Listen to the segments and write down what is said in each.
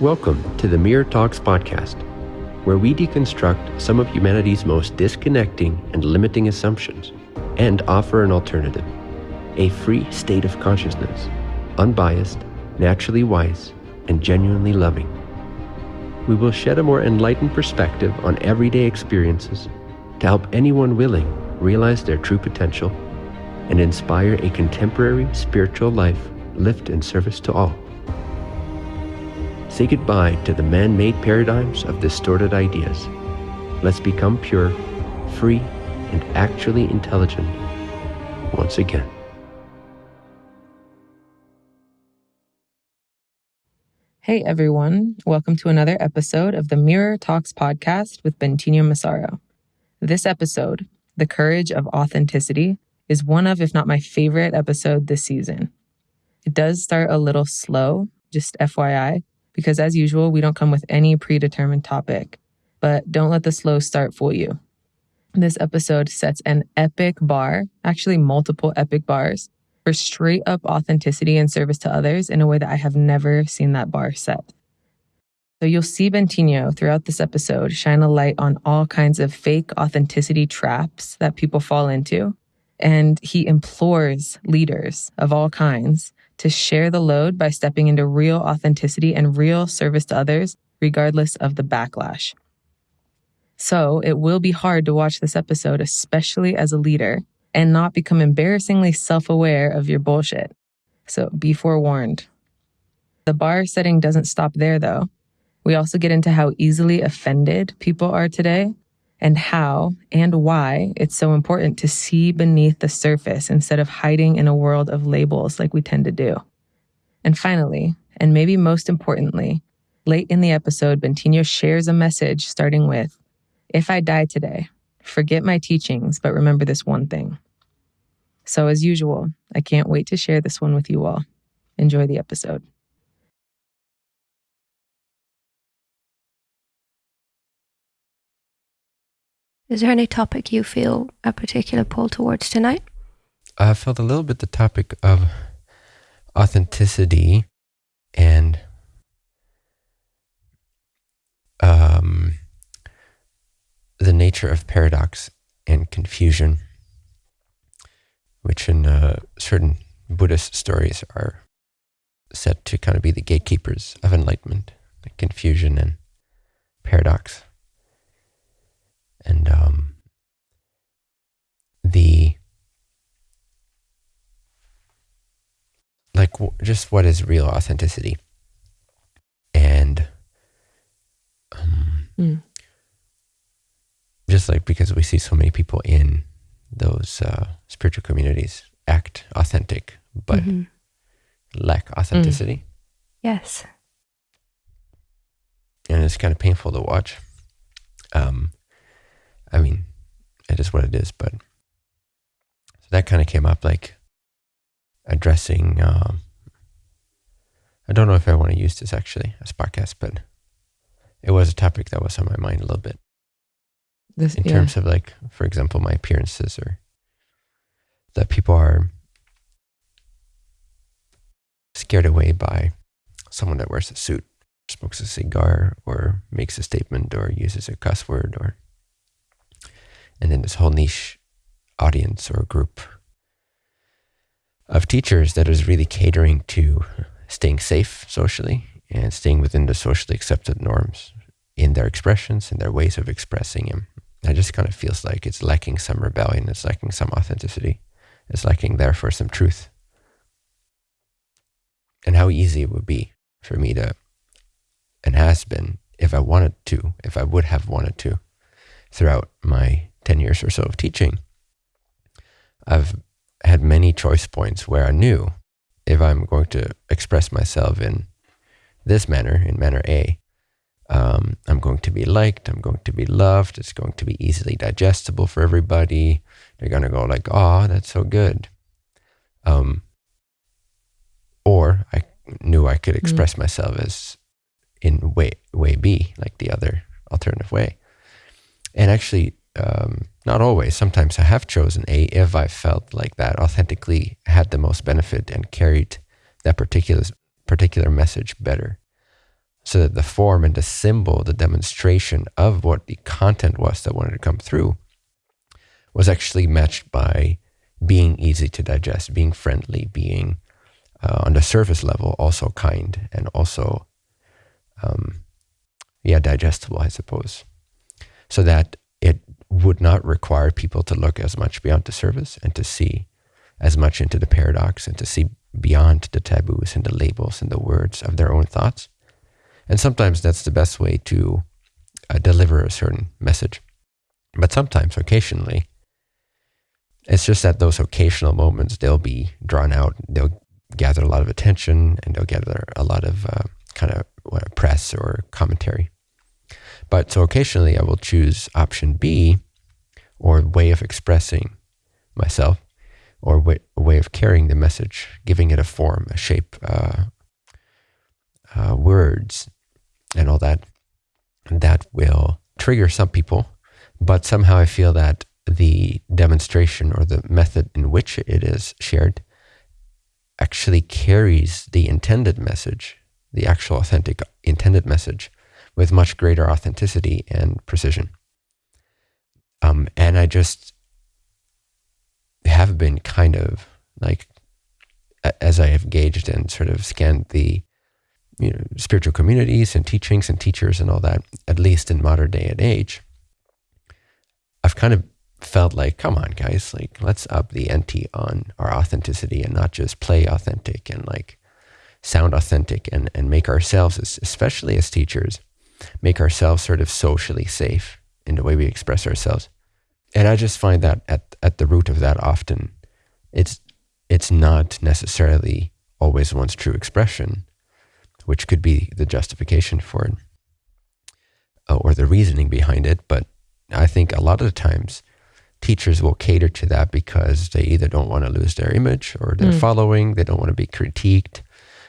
Welcome to the Mirror Talks podcast, where we deconstruct some of humanity's most disconnecting and limiting assumptions and offer an alternative a free state of consciousness, unbiased, naturally wise, and genuinely loving. We will shed a more enlightened perspective on everyday experiences to help anyone willing realize their true potential and inspire a contemporary spiritual life lived in service to all. Say goodbye to the man made paradigms of distorted ideas. Let's become pure, free, and actually intelligent once again. Hey everyone, welcome to another episode of the Mirror Talks podcast with Bentinho Massaro. This episode, The Courage of Authenticity, is one of, if not my favorite episode this season. It does start a little slow, just FYI, because as usual, we don't come with any predetermined topic. But don't let the slow start fool you. This episode sets an epic bar, actually, multiple epic bars, for straight up authenticity and service to others in a way that I have never seen that bar set. So you'll see Bentinho throughout this episode shine a light on all kinds of fake authenticity traps that people fall into. And he implores leaders of all kinds to share the load by stepping into real authenticity and real service to others, regardless of the backlash. So it will be hard to watch this episode, especially as a leader, and not become embarrassingly self aware of your bullshit. So be forewarned. The bar setting doesn't stop there, though. We also get into how easily offended people are today and how and why it's so important to see beneath the surface instead of hiding in a world of labels like we tend to do. And finally, and maybe most importantly, late in the episode, Bentinho shares a message starting with If I die today, forget my teachings, but remember this one thing. So, as usual, I can't wait to share this one with you all. Enjoy the episode. Is there any topic you feel a particular pull towards tonight? I felt a little bit the topic of authenticity and um, the nature of paradox and confusion, which in uh, certain Buddhist stories are said to kind of be the gatekeepers of enlightenment, like confusion and paradox. And um, the like w- just what is real authenticity and um, mm just like because we see so many people in those uh, spiritual communities act authentic but mm-hmm. lack authenticity. Mm. Yes. And it's kind of painful to watch. Um, I mean, it is what it is, but so that kind of came up like addressing. Um, I don't know if I want to use this actually as podcast, but it was a topic that was on my mind a little bit. This, in yeah. terms of like, for example, my appearances or that people are scared away by someone that wears a suit, smokes a cigar, or makes a statement, or uses a cuss word, or and then this whole niche audience or group of teachers that is really catering to staying safe socially and staying within the socially accepted norms in their expressions and their ways of expressing them it just kind of feels like it's lacking some rebellion. It's lacking some authenticity. It's lacking, therefore, some truth. And how easy it would be for me to, and has been, if I wanted to, if I would have wanted to, throughout my 10 years or so of teaching, I've had many choice points where I knew if I'm going to express myself in this manner, in manner A, um, I'm going to be liked. I'm going to be loved. It's going to be easily digestible for everybody. They're going to go like, "Oh, that's so good." Um, or I knew I could mm. express mm. myself as in way way B, like the other alternative way. And actually, um, not always. Sometimes I have chosen A if I felt like that authentically had the most benefit and carried that particular particular message better. so that the form and the symbol, the demonstration of what the content was that wanted to come through, was actually matched by being easy to digest, being friendly, being uh, on the surface level also kind and also, um, yeah, digestible, I suppose, so that would not require people to look as much beyond the surface and to see as much into the paradox and to see beyond the taboos and the labels and the words of their own thoughts. And sometimes that's the best way to uh, deliver a certain message. But sometimes, occasionally, it's just that those occasional moments, they'll be drawn out, they'll gather a lot of attention, and they'll gather a lot of uh, kind of what, press or commentary. But so occasionally I will choose option B or way of expressing myself or way, a way of carrying the message, giving it a form, a shape, uh, uh, words, and all that. That will trigger some people, but somehow I feel that the demonstration or the method in which it is shared actually carries the intended message, the actual authentic intended message, with much greater authenticity and precision. Um, and I just have been kind of like, as I have gauged and sort of scanned the you know, spiritual communities and teachings and teachers and all that, at least in modern day and age, I've kind of felt like, come on, guys, like let's up the ante on our authenticity and not just play authentic and like sound authentic and, and make ourselves, especially as teachers, make ourselves sort of socially safe in the way we express ourselves. And I just find that at, at the root of that often, it's it's not necessarily always one's true expression, which could be the justification for it uh, or the reasoning behind it. But I think a lot of the times teachers will cater to that because they either don't want to lose their image or their mm. following, they don't want to be critiqued,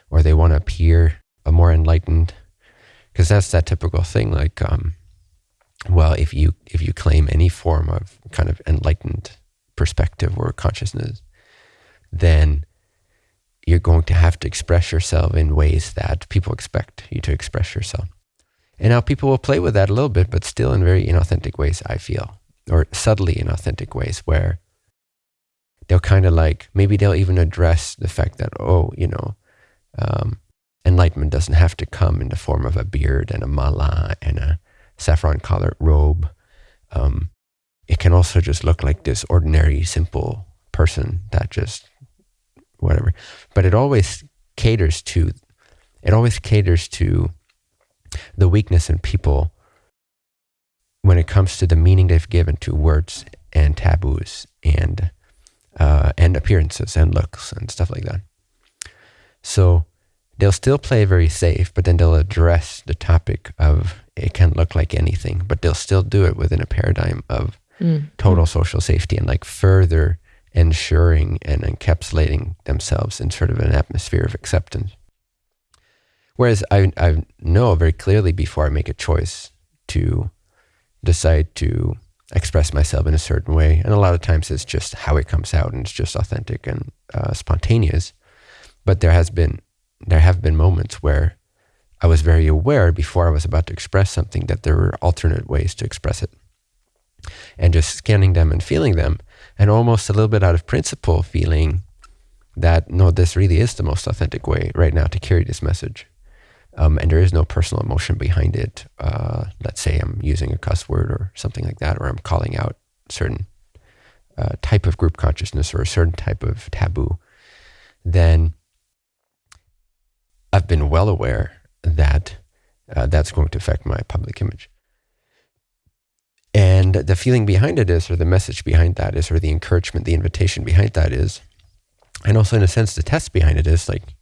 or they want to appear a more enlightened. Because that's that typical thing. Like, um, well, if you if you claim any form of kind of enlightened perspective or consciousness, then you're going to have to express yourself in ways that people expect you to express yourself. And now people will play with that a little bit, but still in very inauthentic ways, I feel or subtly in authentic ways where they'll kind of like maybe they'll even address the fact that oh you know um, enlightenment doesn't have to come in the form of a beard and a mala and a saffron colored robe um, it can also just look like this ordinary simple person that just whatever but it always caters to it always caters to the weakness in people when it comes to the meaning they've given to words and taboos and uh, and appearances and looks and stuff like that. So they'll still play very safe, but then they'll address the topic of it can look like anything, but they'll still do it within a paradigm of mm. total social safety and like further ensuring and encapsulating themselves in sort of an atmosphere of acceptance. Whereas I, I know very clearly before I make a choice to decide to express myself in a certain way. And a lot of times it's just how it comes out and it's just authentic and uh, spontaneous. But there has been, there have been moments where I was very aware before I was about to express something that there were alternate ways to express it. And just scanning them and feeling them, and almost a little bit out of principle, feeling that no, this really is the most authentic way right now to carry this message um, and there is no personal emotion behind it. Uh, let's say I'm using a cuss word or something like that, or I'm calling out certain uh, type of group consciousness or a certain type of taboo, then I've been well aware that uh, that's going to affect my public image. And the feeling behind it is, or the message behind that is, or the encouragement, the invitation behind that is, and also in a sense, the test behind it is like,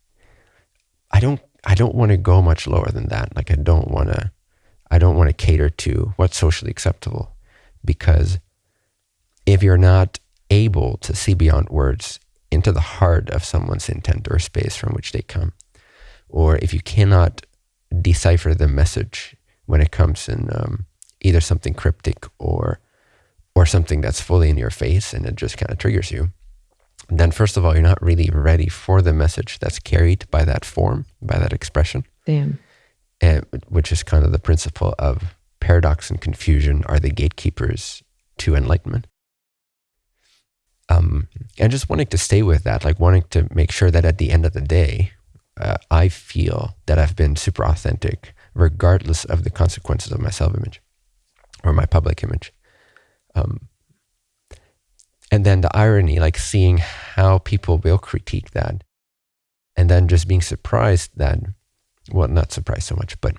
I don't I don't want to go much lower than that. Like I don't want to, I don't want to cater to what's socially acceptable because if you're not able to see beyond words into the heart of someone's intent or space from which they come, or if you cannot decipher the message when it comes in um, either something cryptic or or something that's fully in your face and it just kind of triggers you, then first of all, you're not really ready for the message that's carried by that form, by that expression. Damn. and, which is kind of the principle of paradox and confusion are the gatekeepers to enlightenment. Um, and just wanting to stay with that, like wanting to make sure that at the end of the day, uh, I feel that I've been super authentic, regardless of the consequences of my self image or my public image. Um, and then the irony, like seeing how people will critique that, and then just being surprised that, well, not surprised so much, but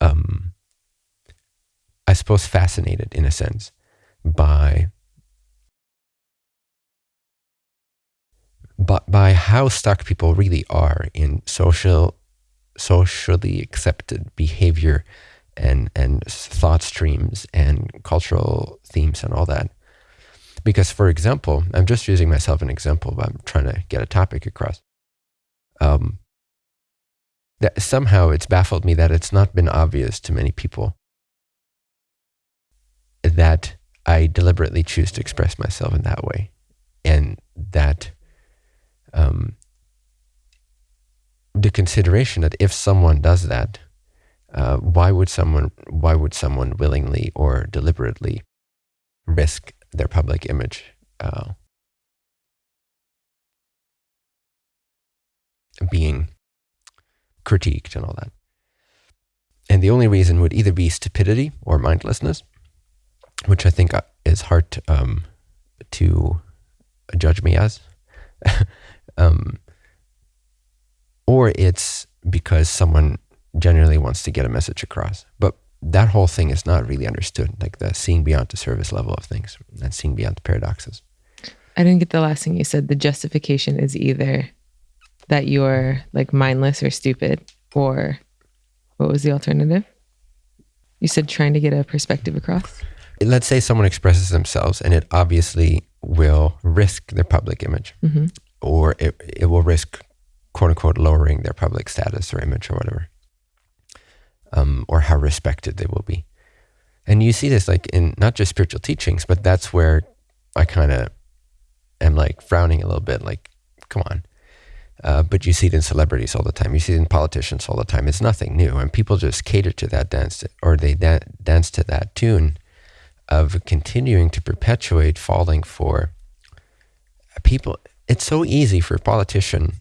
um, I suppose fascinated in a sense by but by how stuck people really are in social socially accepted behavior and and thought streams and cultural themes and all that. Because for example i'm just using myself an example but i'm trying to get a topic across. Um, that somehow it's baffled me that it's not been obvious to many people that i deliberately choose to express myself in that way. And that um, the consideration that if someone does that, uh, why would someone why would someone willingly or deliberately risk their public image? Uh, being critiqued and all that. And the only reason would either be stupidity or mindlessness, which I think uh, is hard to, um, to judge me as. Um, or it's because someone genuinely wants to get a message across. But that whole thing is not really understood, like the seeing beyond the service level of things and seeing beyond the paradoxes. I didn't get the last thing you said. The justification is either that you're like mindless or stupid, or what was the alternative? You said trying to get a perspective across. Let's say someone expresses themselves and it obviously will risk their public image. Mm-hmm or it, it will risk quote unquote lowering their public status or image or whatever, um, or how respected they will be. And you see this like in not just spiritual teachings, but that's where I kind of am like frowning a little bit, like, come on. Uh, but you see it in celebrities all the time. You see it in politicians all the time. It's nothing new, and people just cater to that dance, or they da- dance to that tune of continuing to perpetuate falling for people it's so easy for a politician,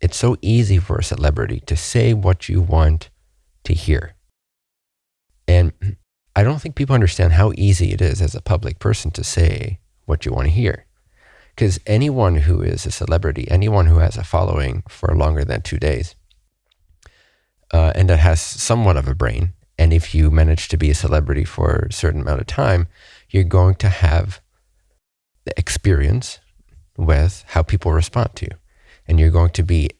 it's so easy for a celebrity to say what you want to hear. And I don't think people understand how easy it is as a public person to say what you want to hear. Because anyone who is a celebrity, anyone who has a following for longer than two days, uh, and that has somewhat of a brain, and if you manage to be a celebrity for a certain amount of time, you're going to have the experience with how people respond to you. And you're going to be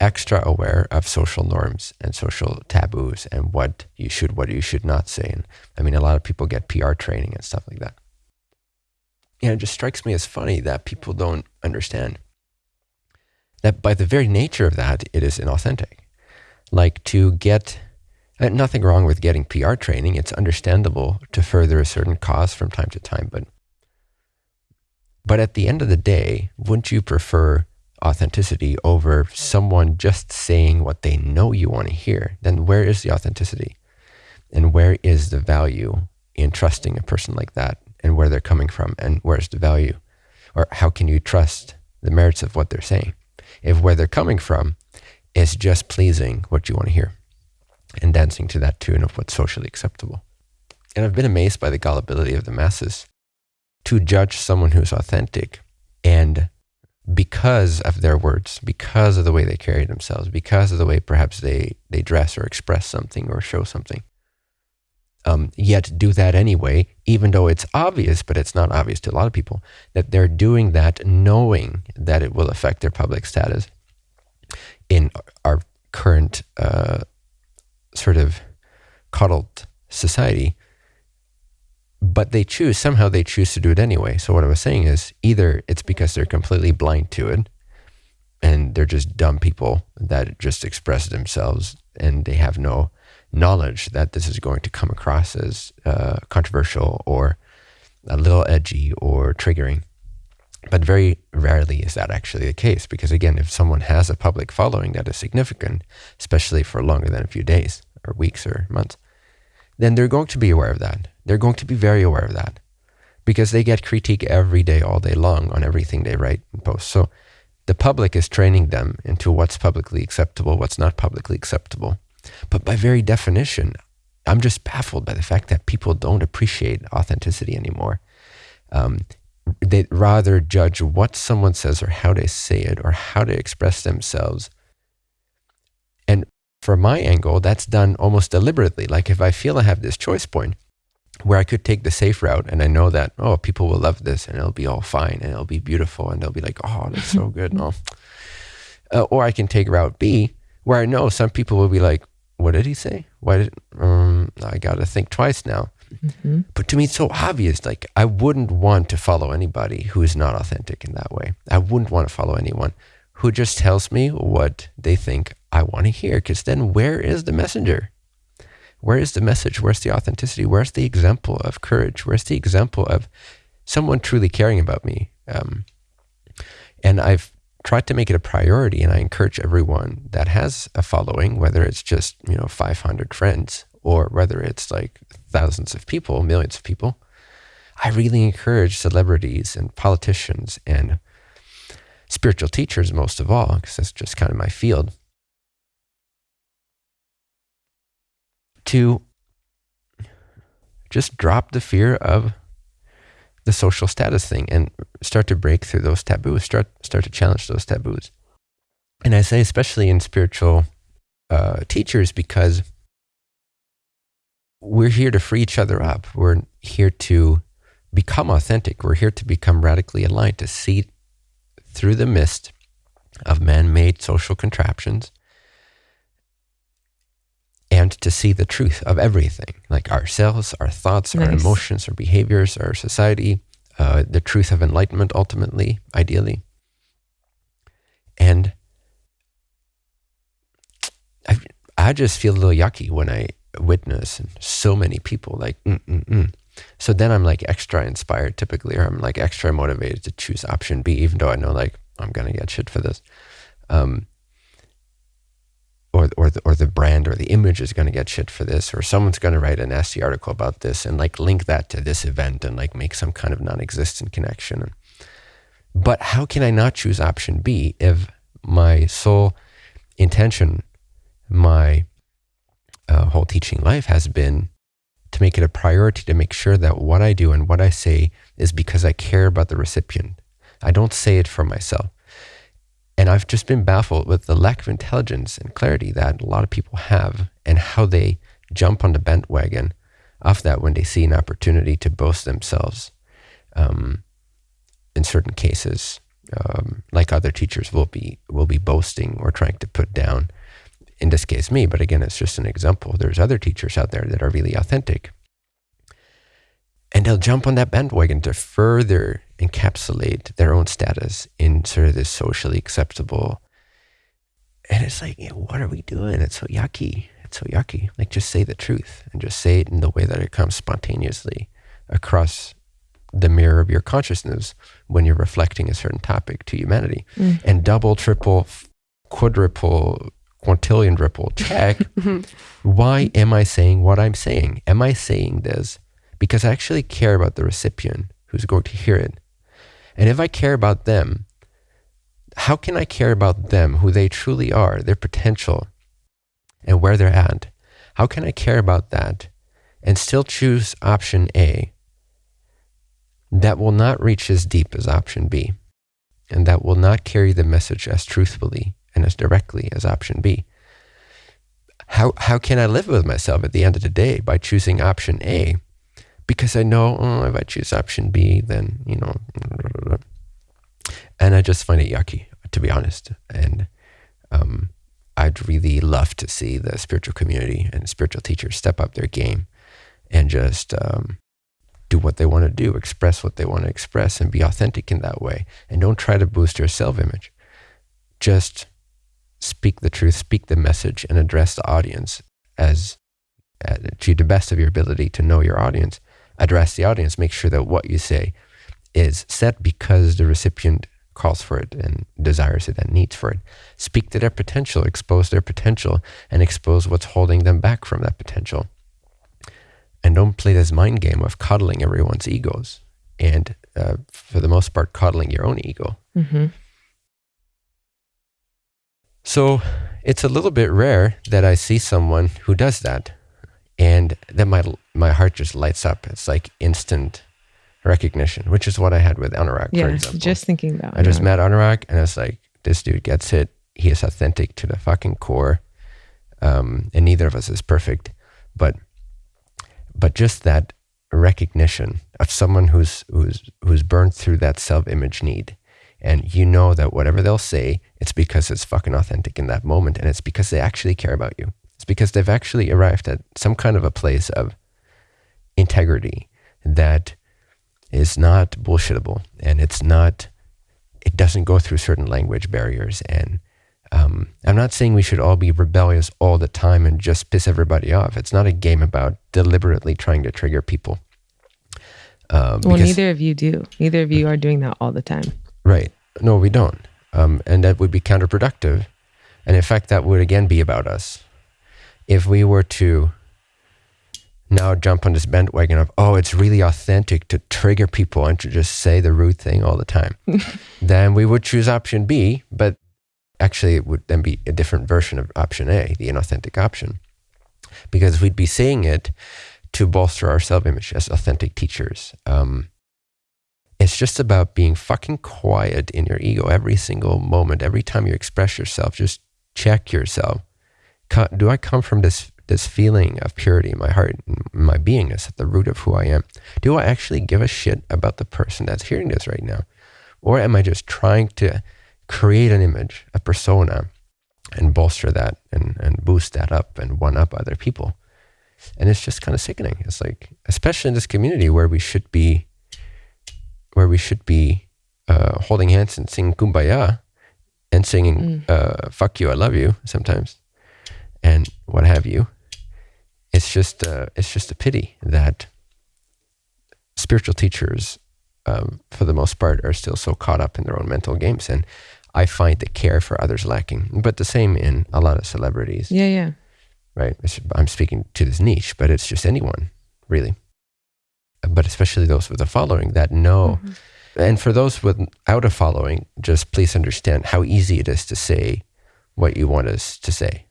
extra aware of social norms and social taboos and what you should, what you should not say. And I mean, a lot of people get PR training and stuff like that. You know, it just strikes me as funny that people don't understand that by the very nature of that, it is inauthentic. Like to get nothing wrong with getting PR training. It's understandable to further a certain cause from time to time, but but at the end of the day, wouldn't you prefer authenticity over someone just saying what they know you want to hear? Then where is the authenticity? And where is the value in trusting a person like that and where they're coming from? And where's the value? Or how can you trust the merits of what they're saying? If where they're coming from is just pleasing what you want to hear and dancing to that tune of what's socially acceptable. And I've been amazed by the gullibility of the masses to judge someone who's authentic and because of their words, because of the way they carry themselves, because of the way perhaps they, they dress or express something or show something. Um, yet do that anyway, even though it's obvious, but it's not obvious to a lot of people, that they're doing that knowing that it will affect their public status in our current uh, sort of coddled society but they choose somehow they choose to do it anyway. So what I was saying is either it's because they're completely blind to it and they're just dumb people that just express themselves and they have no knowledge that this is going to come across as uh, controversial or a little edgy or triggering. But very rarely is that actually the case because, again, if someone has a public following that is significant, especially for longer than a few days or weeks or months, then they're going to be aware of that. They're going to be very aware of that because they get critique every day, all day long on everything they write and post. So the public is training them into what's publicly acceptable, what's not publicly acceptable. But by very definition, I'm just baffled by the fact that people don't appreciate authenticity anymore. Um, they rather judge what someone says or how they say it or how they express themselves. And from my angle, that's done almost deliberately. Like if I feel I have this choice point where I could take the safe route and I know that, oh, people will love this and it'll be all fine and it'll be beautiful and they'll be like, oh, that's so good. No. Uh, or I can take route B where I know some people will be like, what did he say? Why did um, I got to think twice now? Mm-hmm. But to me, it's so obvious. Like I wouldn't want to follow anybody who is not authentic in that way. I wouldn't want to follow anyone who just tells me what they think I want to hear. Because then, where is the messenger? Where is the message? Where's the authenticity? Where's the example of courage? Where's the example of someone truly caring about me? Um, and I've tried to make it a priority, and I encourage everyone that has a following, whether it's just you know 500 friends or whether it's like thousands of people, millions of people. I really encourage celebrities and politicians and spiritual teachers, most of all, because that's just kind of my field, to just drop the fear of the social status thing and start to break through those taboos, start, start to challenge those taboos. And I say, especially in spiritual uh, teachers, because we're here to free each other up. We're here to become authentic. We're here to become radically aligned, to see through the mist of man made social contraptions and to see the truth of everything like ourselves, our thoughts, nice. our emotions, our behaviors, our society, uh, the truth of enlightenment ultimately, ideally. And I, I just feel a little yucky when I witness so many people like, mm, mm, mm. so then I'm like extra inspired typically, or I'm like extra motivated to choose option B, even though I know like I'm going to get shit for this. Um, or, or, the, or the brand or the image is going to get shit for this, or someone's going to write a nasty article about this and like link that to this event and like make some kind of non existent connection. But how can I not choose option B if my sole intention, my uh, whole teaching life has been to make it a priority to make sure that what I do and what I say is because I care about the recipient. I don't say it for myself. And I've just been baffled with the lack of intelligence and clarity that a lot of people have and how they jump on the bandwagon of that when they see an opportunity to boast themselves. Um, in certain cases, um, like other teachers will be will be boasting or trying to put down in this case me, but again, it's just an example. There's other teachers out there that are really authentic. And they'll jump on that bandwagon to further encapsulate their own status in sort of this socially acceptable. And it's like, what are we doing? It's so yucky. It's so yucky. Like, just say the truth and just say it in the way that it comes spontaneously across the mirror of your consciousness when you're reflecting a certain topic to humanity. Mm. And double, triple, quadruple quintillion ripple check. Why am I saying what I'm saying? Am I saying this because I actually care about the recipient who's going to hear it? And if I care about them, how can I care about them, who they truly are, their potential, and where they're at? How can I care about that and still choose option A that will not reach as deep as option B and that will not carry the message as truthfully and as directly as option B. How, how can I live with myself at the end of the day by choosing option A? Because I know oh, if I choose option B, then, you know, and I just find it yucky, to be honest. And um, I'd really love to see the spiritual community and spiritual teachers step up their game and just um, do what they want to do, express what they want to express, and be authentic in that way. And don't try to boost your self image. Just speak the truth, speak the message, and address the audience as uh, to the best of your ability to know your audience. Address the audience. Make sure that what you say is set because the recipient calls for it and desires it and needs for it. Speak to their potential, expose their potential, and expose what's holding them back from that potential. And don't play this mind game of coddling everyone's egos and, uh, for the most part, coddling your own ego. Mm-hmm. So it's a little bit rare that I see someone who does that, and then my my heart just lights up. It's like instant recognition, which is what I had with Anurag, for Yeah, example. just thinking about. I just met Anurag, and it's like this dude gets it. He is authentic to the fucking core, um, and neither of us is perfect, but but just that recognition of someone who's who's who's burned through that self-image need and you know that whatever they'll say it's because it's fucking authentic in that moment and it's because they actually care about you it's because they've actually arrived at some kind of a place of integrity that is not bullshittable and it's not it doesn't go through certain language barriers and um, I'm not saying we should all be rebellious all the time and just piss everybody off. It's not a game about deliberately trying to trigger people. Uh, Well, because- neither of you do. Neither of you are doing that all the time. Right. No, we don't. Um, and that would be counterproductive. And in fact, that would again be about us. If we were to now jump on this bandwagon of, oh, it's really authentic to trigger people and to just say the rude thing all the time, then we would choose option B. But actually, it would then be a different version of option A, the inauthentic option. Because we'd be saying it to bolster our self image as authentic teachers. Um, it's just about being fucking quiet in your ego every single moment. Every time you express yourself, just check yourself. Do I come from this this feeling of purity in my heart, my beingness at the root of who I am? Do I actually give a shit about the person that's hearing this right now? Or am I just trying to create an image, a persona, and bolster that and, and boost that up and one up other people? And it's just kind of sickening. It's like, especially in this community where we should be where we should be uh, holding hands and singing kumbaya and singing uh, fuck you i love you sometimes and what have you it's just uh, it's just a pity that spiritual teachers um, for the most part are still so caught up in their own mental games and i find the care for others lacking but the same in a lot of celebrities Yeah, yeah. right? I'm speaking to this niche, but it's just anyone, really. But especially those with a following that know. And for those without a following, just please understand how easy it is to say what you want us to say.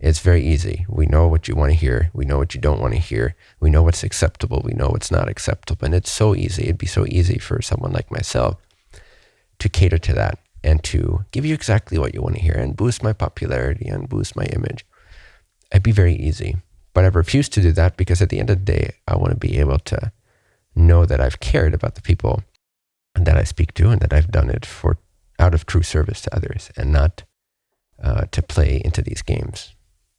It's very easy. We know what you want to hear. We know what you don't want to hear. We know what's acceptable. We know what's not acceptable. And it's so easy. It'd be so easy for someone like myself to cater to that and to give you exactly what you want to hear and boost my popularity and boost my image it'd be very easy. But I refuse to do that because at the end of the day, I want to be able to know that I've cared about the people that I speak to and that I've done it for out of true service to others and not uh, to play into these games.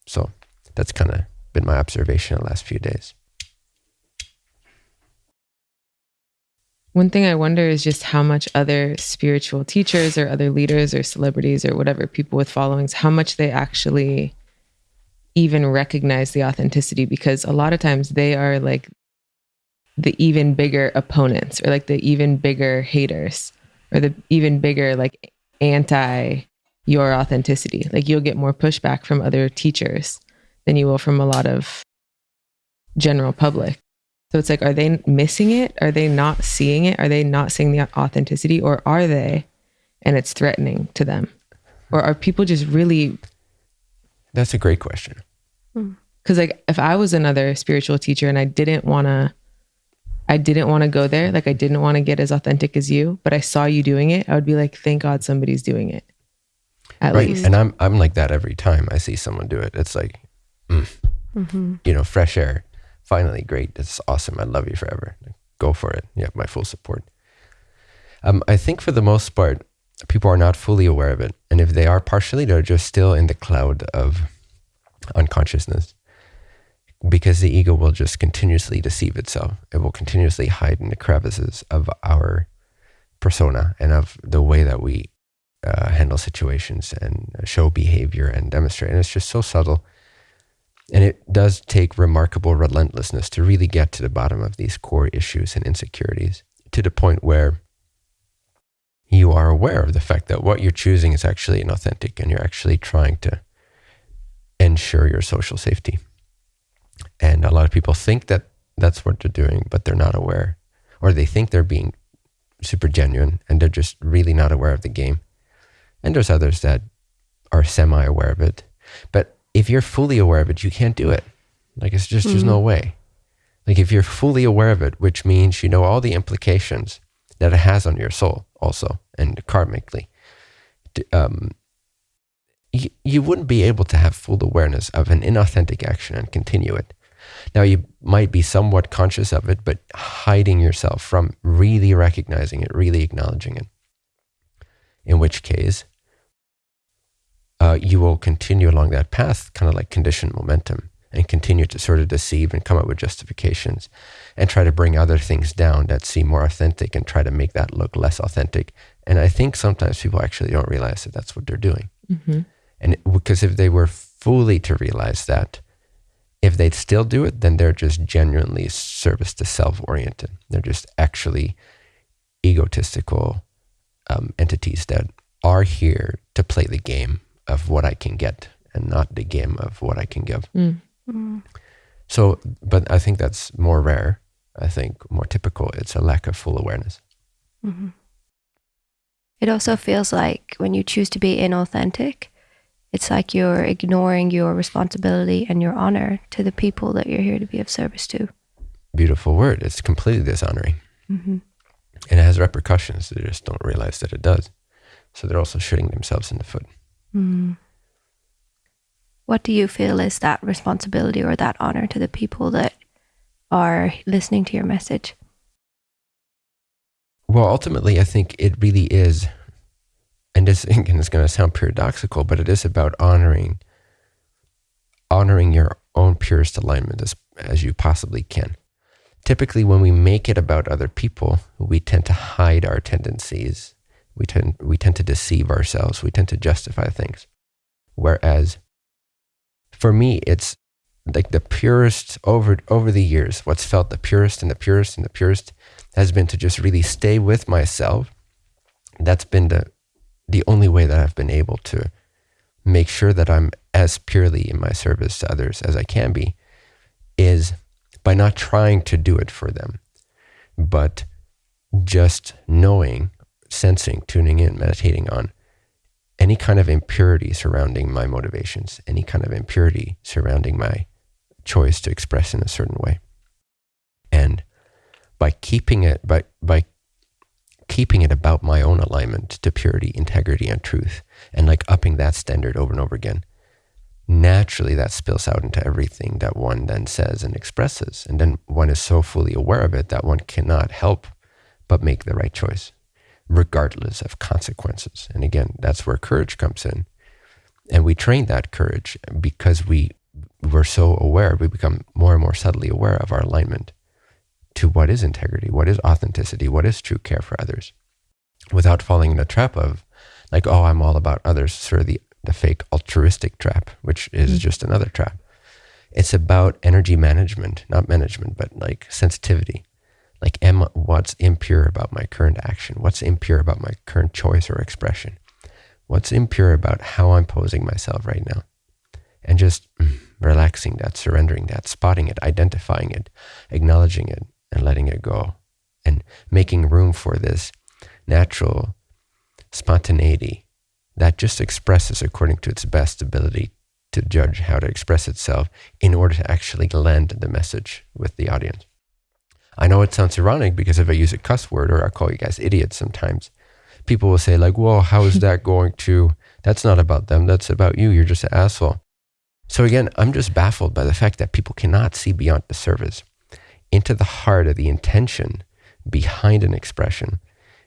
So that's kind of been my observation the last few days. One thing I wonder is just how much other spiritual teachers or other leaders or celebrities or whatever people with followings, how much they actually even recognize the authenticity because a lot of times they are like the even bigger opponents or like the even bigger haters or the even bigger like anti your authenticity. Like you'll get more pushback from other teachers than you will from a lot of general public. So it's like, are they missing it? Are they not seeing it? Are they not seeing the authenticity? Or are they? And it's threatening to them? Or are people just really, That's a great question. Hmm. because like if I was another spiritual teacher and I didn't want to, I didn't want to go there, like I didn't want to get as authentic as you, but I saw you doing it, I would be like, thank God somebody's doing it. At right. least. And I'm, I'm like that every time I see someone do it. It's like, mm, you know, fresh air. Finally, great. It's awesome. I love you forever. Go for it. You have my full support. Um, I think for the most part, people are not fully aware of it. And if they are partially, they're just still in the cloud of unconsciousness because the ego will just continuously deceive itself. It will continuously hide in the crevices of our persona and of the way that we uh, handle situations and show behavior and demonstrate. And it's just so subtle. And it does take remarkable relentlessness to really get to the bottom of these core issues and insecurities. to the point where you are aware of the fact that what you're choosing is actually inauthentic and you're actually trying to ensure your social safety. And a lot of people think that that's what they're doing, but they're not aware, or they think they're being super genuine and they're just really not aware of the game. And there's others that are semi aware of it. But if you're fully aware of it, you can't do it. Like it's just, mm-hmm. there's no mm-hmm. way. Like if you're fully aware of it, which means you know all the implications that it has on your soul also and karmically, um, you, you wouldn't be able to have full awareness of an inauthentic action and continue it. Now, you might be somewhat conscious of it, but hiding yourself from really recognizing it, really acknowledging it. In which case, uh, you will continue along that path, kind of like conditioned momentum, and continue to sort of deceive and come up with justifications and try to bring other things down that seem more authentic and try to make that look less authentic. And I think sometimes people actually don't realize that that's what they're doing. Mm-hmm. And because if they were fully to realize that, if they'd still do it, then they're just genuinely service to self oriented. They're just actually egotistical um, entities that are here to play the game of what I can get and not the game of what I can give. Mm. Mm. So, but I think that's more rare. I think more typical, it's a lack of full awareness. Mm-hmm. It also feels like when you choose to be inauthentic, it's like you're ignoring your responsibility and your honor to the people that you're here to be of service to. Beautiful word. It's completely dishonoring. Mm-hmm. And it has repercussions. They just don't realize that it does. So they're also shooting themselves in the foot. Mm. What do you feel is that responsibility or that honor to the people that are listening to your message? Well, ultimately, I think it really is and this is going to sound paradoxical, but it is about honoring honoring your own purest alignment as as you possibly can. Typically, when we make it about other people, we tend to hide our tendencies. We tend we tend to deceive ourselves. We tend to justify things. Whereas, for me, it's like the purest over over the years. What's felt the purest and the purest and the purest has been to just really stay with myself. That's been the the only way that I've been able to make sure that I'm as purely in my service to others as I can be is by not trying to do it for them, but just knowing, sensing, tuning in, meditating on any kind of impurity surrounding my motivations, any kind of impurity surrounding my choice to express in a certain way. And by keeping it, by, by keeping it about my own alignment to purity, integrity, and truth, and like upping that standard over and over again, naturally that spills out into everything that one then says and expresses. And then one is so fully aware of it that one cannot help but make the right choice, regardless of consequences. And again, that's where courage comes in. And we train that courage because we we're so aware, we become more and more subtly aware of our alignment to what is integrity, what is authenticity, what is true care for others, without falling in the trap of like, oh, I'm all about others, sort of the, the fake altruistic trap, which is mm-hmm. just another trap. It's about energy management, not management, but like sensitivity. Like, am what's impure about my current action? What's impure about my current choice or expression? What's impure about how I'm posing myself right now? And just mm, relaxing that, surrendering that, spotting it, identifying it, acknowledging it, and letting it go and making room for this natural spontaneity that just expresses according to its best ability to judge how to express itself in order to actually land the message with the audience. I know it sounds ironic because if I use a cuss word or I call you guys idiots sometimes, people will say like, "Well, how is that going to? That's not about them. That's about you. You're just an asshole." So again, I'm just baffled by the fact that people cannot see beyond the surface into the heart of the intention behind an expression,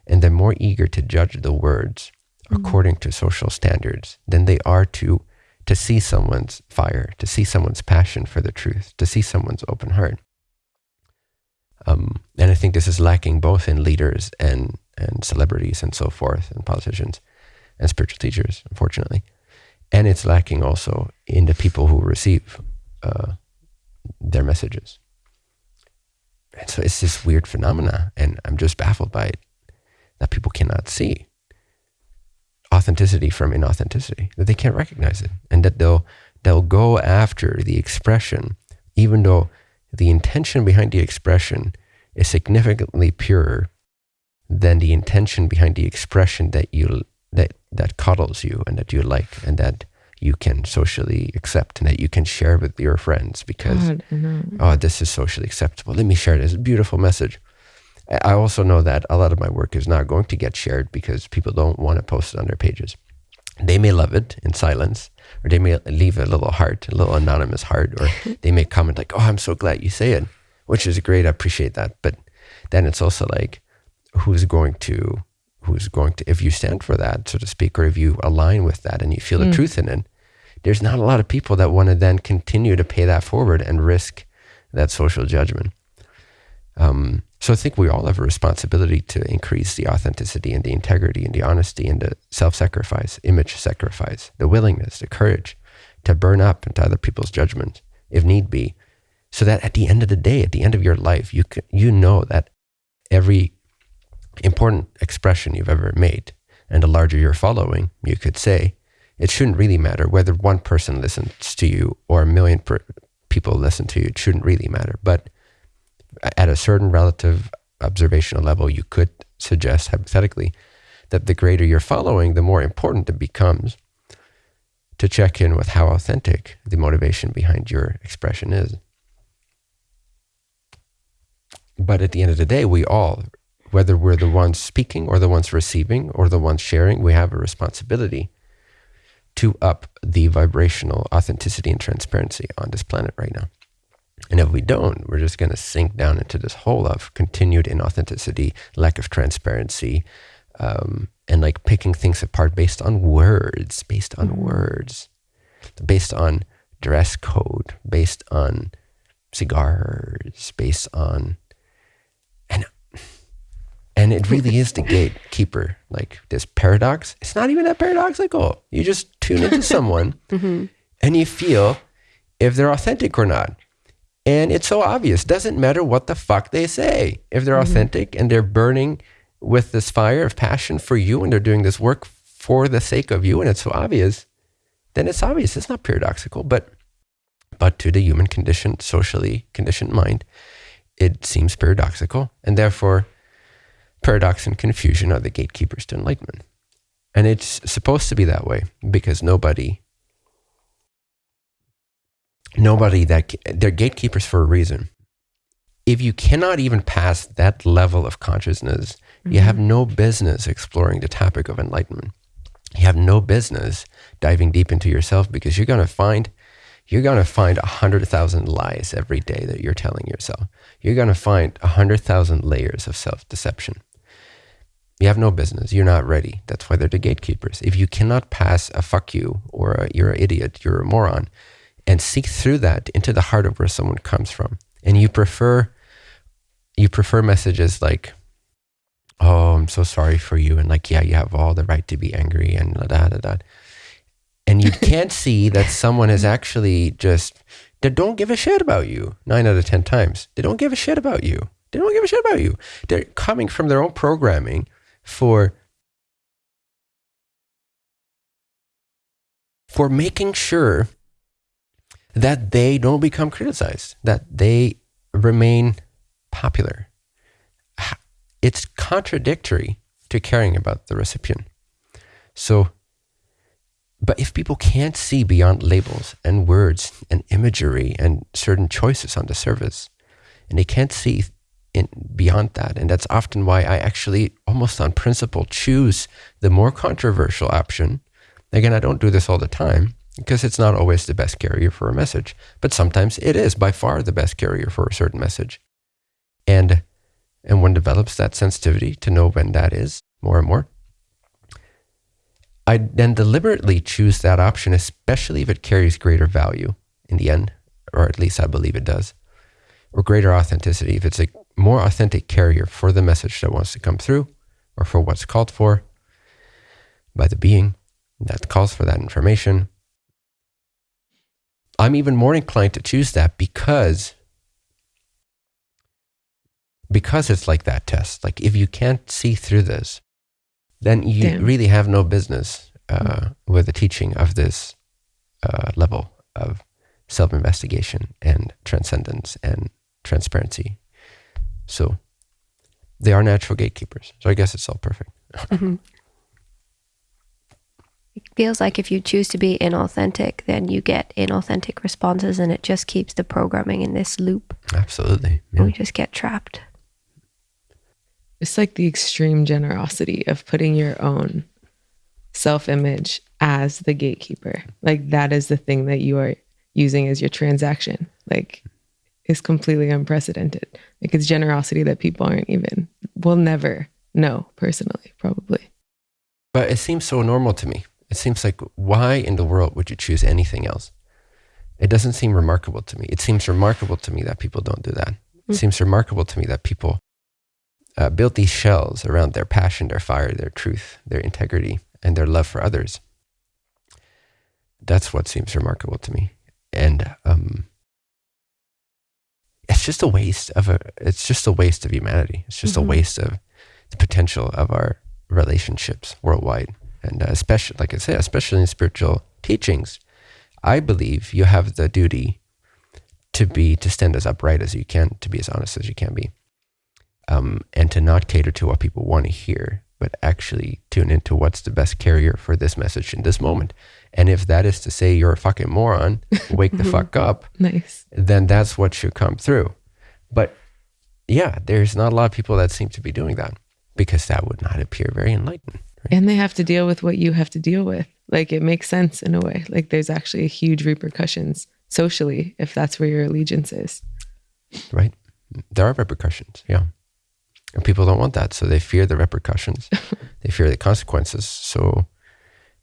and they're more eager to judge the words mm-hmm. according to social standards than they are to to see someone's fire, to see someone's passion for the truth, to see someone's open heart. Um, and I think this is lacking both in leaders and and celebrities and so forth, and politicians and spiritual teachers, unfortunately. And it's lacking also in the people who receive uh, their messages And so it's this weird phenomena, and I'm just baffled by it that people cannot see authenticity from inauthenticity, that they can't recognize it, and that they'll they'll go after the expression, even though the intention behind the expression is significantly purer than the intention behind the expression that you that that coddles you and that you like and that you can socially accept and that you can share with your friends because God, oh this is socially acceptable. Let me share this beautiful message. I also know that a lot of my work is not going to get shared because people don't want to post it on their pages. They may love it in silence or they may leave a little heart a little anonymous heart or they may comment like oh i'm so glad you say it which is great i appreciate that but then it's also like who's going to who's going to if you stand for that so to speak or if you align with that and you feel mm. the truth in it there's not a lot of people that want to then continue to pay that forward and risk that social judgment um, so i think we all have a responsibility to increase the authenticity and the integrity and the honesty and the self-sacrifice image sacrifice the willingness the courage to burn up into other people's judgment if need be so that at the end of the day at the end of your life you can, you know that every important expression you've ever made. And the larger your following, you could say, it shouldn't really matter whether one person listens to you or a million people listen to you. It shouldn't really matter. But at a certain relative observational level, you could suggest hypothetically that the greater you're following, the more important it becomes to check in with how authentic the motivation behind your expression is. But at the end of the day, we all whether we're the ones speaking or the ones receiving or the ones sharing, we have a responsibility to up the vibrational authenticity and transparency on this planet right now. And if we don't, we're just going to sink down into this hole of continued inauthenticity, lack of transparency, um, and like picking things apart based on words, based on mm-hmm. words, based on dress code, based on cigars, based on and and it really is the gatekeeper. Like this paradox, it's not even that paradoxical. You just tune into someone mm-hmm. and you feel if they're authentic or not. And it's so obvious. Doesn't matter what the fuck they say. If they're mm-hmm. authentic and they're burning with this fire of passion for you and they're doing this work for the sake of you and it's so obvious, then it's obvious. It's not paradoxical. But but to the human conditioned, socially conditioned mind, it seems paradoxical. And therefore paradox and confusion are the gatekeepers to enlightenment. And it's supposed to be that way because nobody, nobody that, they're gatekeepers for a reason. If you cannot even pass that level of consciousness, mm-hmm. you have mm-hmm. no business exploring the topic of enlightenment. You have no business diving deep into yourself because you're going to find you're going to find a hundred thousand lies every day that you're telling yourself. You're going to find a hundred thousand layers of self deception. You have no business. You're not ready. That's why they're the gatekeepers. If you cannot pass a fuck you or a, you're an idiot, you're a moron, and seek through that into the heart of where someone comes from, and you prefer you prefer messages like, "Oh, I'm so sorry for you," and like, "Yeah, you have all the right to be angry," and da da da. And you can't see that someone is actually just they don't give a shit about you. Nine out of ten times, they don't give a shit about you. They don't give a shit about you. They're coming from their own programming for for making sure that they don't become criticized, that they remain popular. It's contradictory to caring about the recipient. So, but if people can't see beyond labels and words and imagery and certain choices on the surface, and they can't see in, beyond that. And that's often why I actually, almost on principle, choose the more controversial option. Again, I don't do this all the time because it's not always the best carrier for a message, but sometimes it is by far the best carrier for a certain message. And and one develops that sensitivity to know when that is more and more. I then deliberately choose that option, especially if it carries greater value in the end, or at least I believe it does, or greater authenticity. If it's a more authentic carrier for the message that wants to come through or for what's called for by the being that calls for that information. I'm even more inclined to choose that because because it's like that test. Like if you can't see through this, then you Damn. really have no business uh, with the teaching of this uh, level of self-investigation and transcendence and transparency. So they are natural gatekeepers. So I guess it's all perfect. Mhm. It feels like if you choose to be inauthentic, then you get inauthentic responses, and it just keeps the programming in this loop. Absolutely. Yeah. we just get trapped. It's like the extreme generosity of putting your own self image as the gatekeeper. Like that is the thing that you are using as your transaction. Like is completely unprecedented. Like it's generosity that people aren't even will never know personally, probably. But it seems so normal to me. It seems like why in the world would you choose anything else? It doesn't seem remarkable to me. It seems remarkable to me that people don't do that. It Mm. seems remarkable to me that people uh, build these shells around their passion, their fire, their truth, their integrity, and their love for others. That's what seems remarkable to me. And um, it's just a waste of a. It's just a waste of humanity. It's just Mhm. a waste of the potential of our relationships worldwide, and uh, especially, like I said, especially in spiritual teachings, I believe you have the duty to be to stand as upright as you can, to be as honest as you can be, um, and to not cater to what people want to hear, but actually tune into what's the best carrier for this message in this moment. And if that is to say you're a fucking moron, wake the fuck up, Nice. then that's what should come through. But yeah, there's not a lot of people that seem to be doing that because that would not appear very enlightened. And they have to deal with what you have to deal with. Like it makes sense in a way. Like there's actually huge repercussions socially if that's where your allegiance is. right? There are repercussions, yeah. And people don't want that, so they fear the repercussions. they fear the consequences. So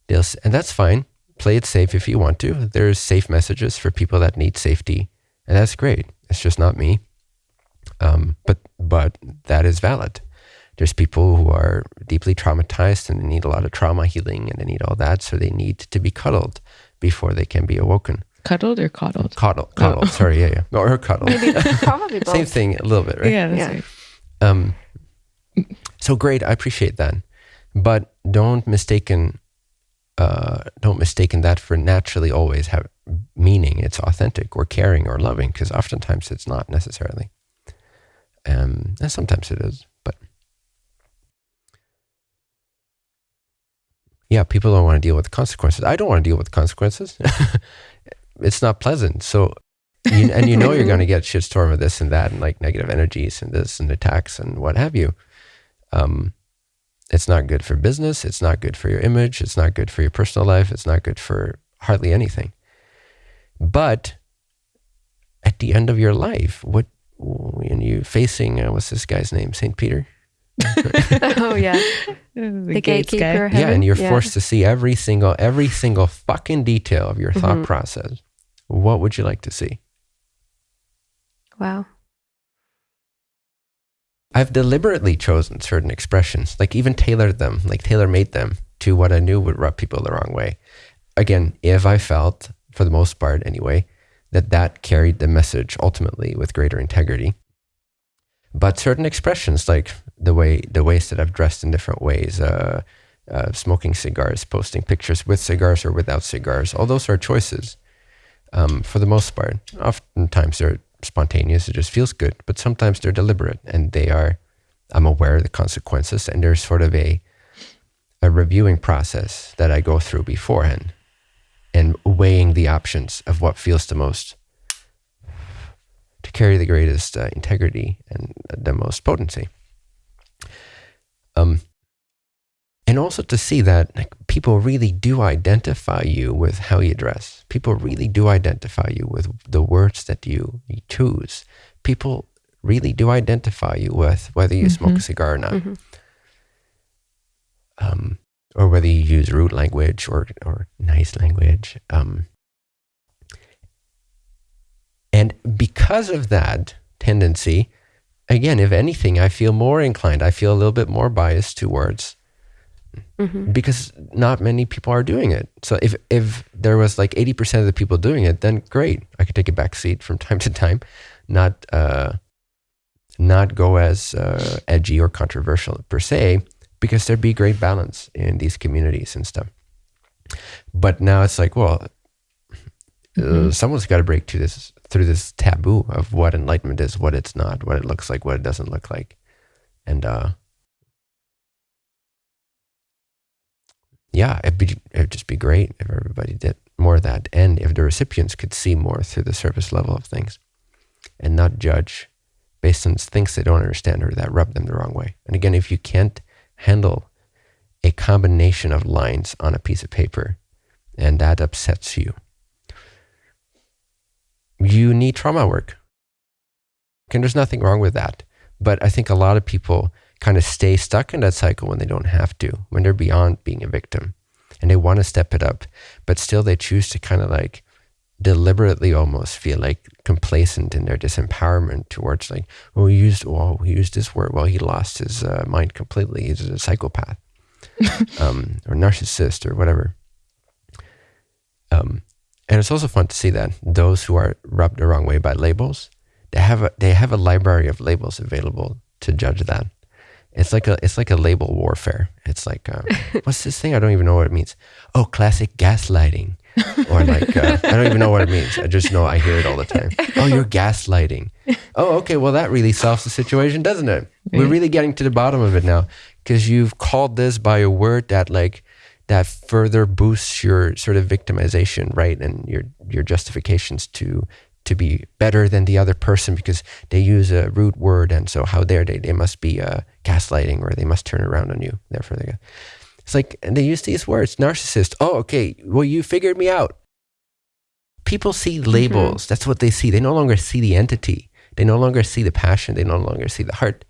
they'll, and that's fine. Play it safe if you want to. There's safe messages for people that need safety, and that's great. It's just not me. Um, but but that is valid. There's people who are deeply traumatized and they need a lot of trauma healing and they need all that, so they need to be cuddled before they can be awoken. Cuddled or coddled? Coddled, coddled. Sorry, yeah, yeah, or cuddled. Probably Same thing, a little bit, right? Yeah, that's Yeah. right. Um, so great, I appreciate that, but don't mistaken, uh, don't mistaken that for naturally always have meaning. It's authentic or caring or loving because oftentimes it's not necessarily, um, and sometimes it is. But yeah, people don't want to deal with the consequences. I don't want to deal with consequences. it's not pleasant. So you, and you know you're going to get shitstorm of this and that and like negative energies and this and attacks and what have you. Um, it's not good for business. It's not good for your image. It's not good for your personal life. It's not good for hardly anything. But at the end of your life, what when you facing uh, what's this guy's name? Saint Peter. oh yeah, The, the gates guy. gatekeeper. yeah, and you're forced to see every single every single fucking detail of your thought Mhm. process. What would you like to see? Wow. I've deliberately chosen certain expressions, like even tailored them, like tailor made them to what I knew would rub people the wrong way. Again, if I felt, for the most part anyway, that that carried the message ultimately with greater integrity. But certain expressions, like the way the ways that I've dressed in different ways, uh, uh, smoking cigars, posting pictures with cigars or without cigars, all those are choices. Um, for the most part, oftentimes they're spontaneous; it just feels good. But sometimes they're deliberate, and they are. I'm aware of the consequences, and there's sort of a a reviewing process that I go through beforehand, and weighing the options of what feels the most to carry the greatest uh, integrity and the most potency. Um, and also to see that like, people really do identify you with how you dress. People really do identify you with the words that you, you choose. People really do identify you with whether you smoke a cigar or not, Mhm. um, or whether you use rude language or or nice language. Um, and because of that tendency, again, if anything, I feel more inclined. I feel a little bit more biased towards Mhm. because not many people are doing it. So if if there was like eighty percent of the people doing it, then great. I could take a back seat from time to time, not uh, not go as uh, edgy or controversial per se, because there'd be great balance in these communities and stuff. But now it's like, well, uh, mm-hmm. someone's got to break to this through this taboo of what enlightenment is, what it's not, what it looks like, what it doesn't look like, and uh, yeah, it'd be it'd just be great if everybody did more of that, and if the recipients could see more through the surface level of things, and not judge based on things they don't understand or that rub them the wrong way. And again, if you can't handle a combination of lines on a piece of paper, and that upsets you, you need trauma work. And there's nothing wrong with that. But I think a lot of people kind of stay stuck in that cycle when they don't have to, when they're beyond being a victim and they want to step it up, but still they choose to kind of like deliberately almost feel like complacent in their disempowerment towards like, oh, he used, oh, he used this word. Well, he lost his uh, mind completely. He's a psychopath um, or narcissist or whatever. Um, and it's also fun to see that those who are rubbed the wrong way by labels, they have a, they have a library of labels available to judge that. It's like a it's like a label warfare. It's like uh, what's this thing? I don't even know what it means. Oh, classic gaslighting, or like uh, I don't even know what it means. I just know I hear it all the time. Oh, you're gaslighting. Oh, okay. Well, that really solves the situation, doesn't it? We're really getting to the bottom of it now because you've called this by a word that like that further boosts your sort of victimization, right, and your your justifications to to be better than the other person because they use a rude word, and so how dare they? They must be uh, gaslighting, or they must turn around on you. Therefore, they. go. It's like and they use these words, narcissist. Oh, okay. Well, you figured me out. People see mm-hmm. labels. Mm-hmm. That's what they see. They no longer see the entity. They no longer see the passion. They no longer see the heart.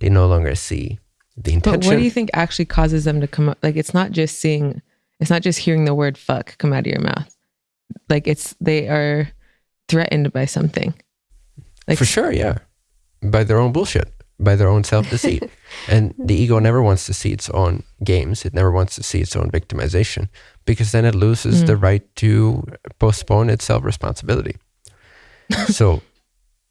They no longer see the intention. But what do you think actually causes them to come up? Like, it's not just seeing, it's not just hearing the word fuck come out of your mouth. Like, it's, they are threatened by something. Like, For sure, yeah. By their own bullshit, by their own self deceit. and the ego never wants to see its own games, it never wants to see its own victimization because then it loses mm. the right to postpone its self responsibility. so,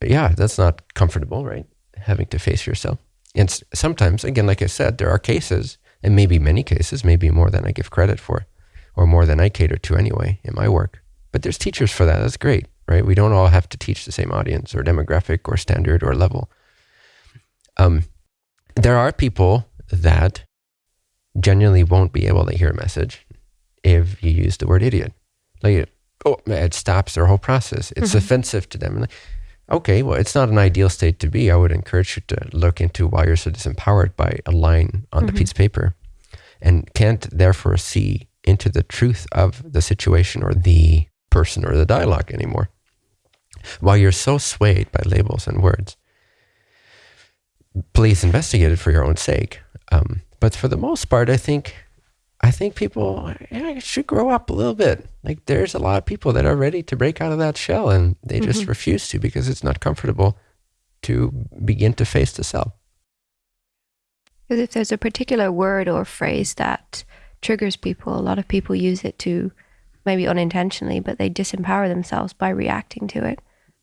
yeah, that's not comfortable, right? Having to face yourself. And sometimes, again, like I said, there are cases, and maybe many cases, maybe more than I give credit for, or more than I cater to anyway in my work. But there's teachers for that. That's great, right? We don't all have to teach the same audience or demographic or standard or level. Um, there are people that genuinely won't be able to hear a message if you use the word idiot. Like, oh, it stops their whole process. It's mm-hmm. offensive to them. Okay, well, it's not an ideal state to be. I would encourage you to look into why you're so disempowered by a line on mm-hmm. the piece of paper and can't therefore see into the truth of the situation or the person or the dialogue anymore. While you're so swayed by labels and words, please investigate it for your own sake. Um, but for the most part, I think I think people yeah, should grow up a little bit. Like there's a lot of people that are ready to break out of that shell and they mm-hmm. just refuse to because it's not comfortable to begin to face the self. Because if there's a particular word or phrase that triggers people, a lot of people use it to maybe unintentionally, but they disempower themselves by reacting to it.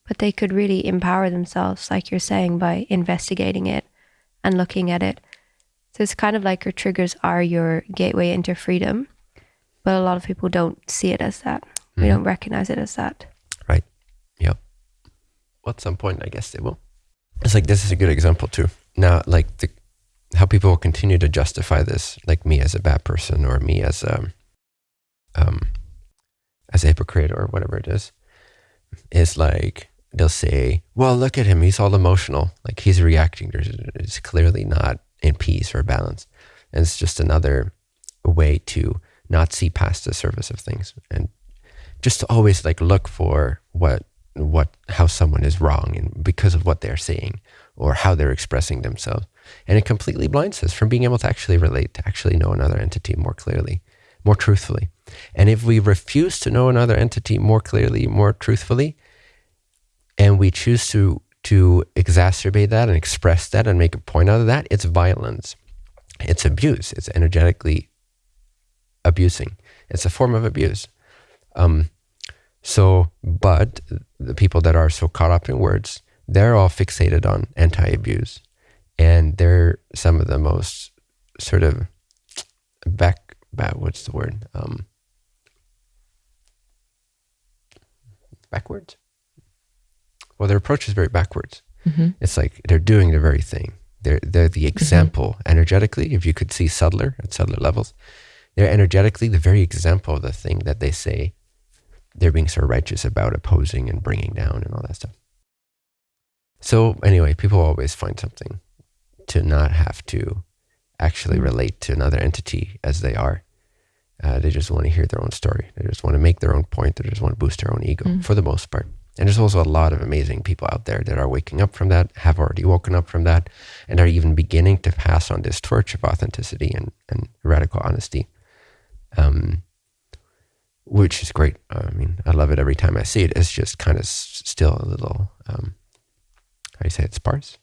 But they could really empower themselves, like you're saying, by investigating it and looking at it so it's kind of like your triggers are your gateway into freedom, but a lot of people don't see it as that. Mm. We don't recognize it as that. Right. Yep. Well, at some point, I guess they will. It's like this is a good example too. Now, like the how people will continue to justify this, like me as a bad person or me as a um, um as a hypocrite or whatever it is, is like they'll say, "Well, look at him; he's all emotional. Like he's reacting. There's, it's clearly not in peace or balance. And it's just another way to not see past the surface of things and just to always like look for what what how someone is wrong and because of what they're saying or how they're expressing themselves and it completely blinds us from being able to actually relate to actually know another entity more clearly more truthfully and if we refuse to know another entity more clearly more truthfully and we choose to to exacerbate that and express that and make a point out of that, it's violence. It's abuse. It's energetically abusing. It's a form of abuse. Um, so, but the people that are so caught up in words, they're all fixated on anti-abuse, and they're some of the most sort of back, back what's the word? Um, backwards. Well, their approach is very backwards. Mm-hmm. It's like they're doing the very thing. They're they're the example energetically. If you could see subtler at subtler levels, they're energetically the very example of the thing that they say they're being so righteous about opposing and bringing down and all that stuff. So anyway, people always find something to not have to actually relate to another entity as they are. Uh, they just want to hear their own story. They just want to make their own point. They just want to boost their own ego Mm. for the most part. And there's also a lot of amazing people out there that are waking up from that, have already woken up from that, and are even beginning to pass on this torch of authenticity and, and radical honesty, um, which is great. I mean, I love it every time I see it. It's just kind of s- still a little, um, how do you say it, sparse?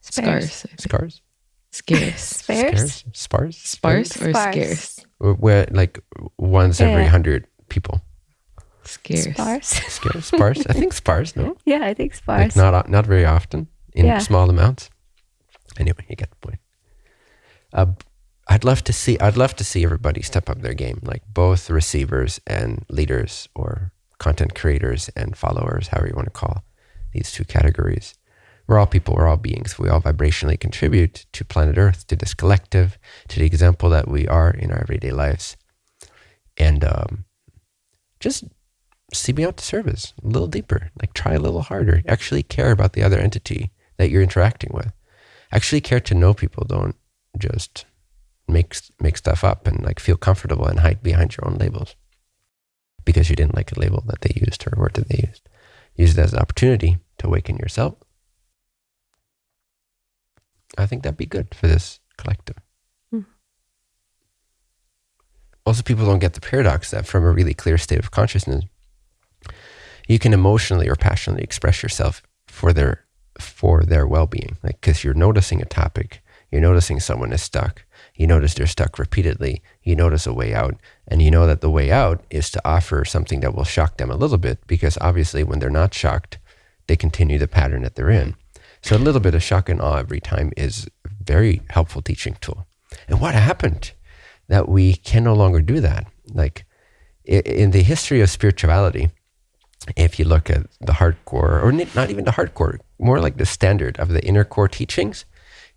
Spares. Scarce. Scars? Scarce. Spares? Sparse? Sparse or Sparse. scarce? Where- Where, like, once every hundred people. Scarce. Sparse. Scarce? Sparse? I think sparse, no? yeah, I think sparse. Like not not very often in Yeah. small amounts. Anyway, you get the point. Uh, I'd love to see. I'd love to see everybody step up their game, like both receivers and leaders, or content creators and followers, however you want to call these two categories. We're all people. We're all beings. We all vibrationally contribute to planet Earth, to this collective, to the example that we are in our everyday lives, and um, just see me out to service a little deeper. Like try a little harder. Actually care about the other entity that you're interacting with. Actually care to know people. Don't just make make stuff up and like feel comfortable and hide behind your own labels because you didn't like a label that they used or word that they used. Use it as an opportunity to awaken yourself. I think that'd be good for this collective. Hmm. Also, people don't get the paradox that from a really clear state of consciousness, you can emotionally or passionately express yourself for their for their well-being. Like because you're noticing a topic you're noticing someone is stuck you notice they're stuck repeatedly you notice a way out and you know that the way out is to offer something that will shock them a little bit because obviously when they're not shocked they continue the pattern that they're in. So a little bit of shock and awe every time is a very helpful teaching tool. And what happened that we can no longer do that? Like in the history of spirituality if you look at the hardcore, or not even the hardcore, more like the standard of the inner core teachings,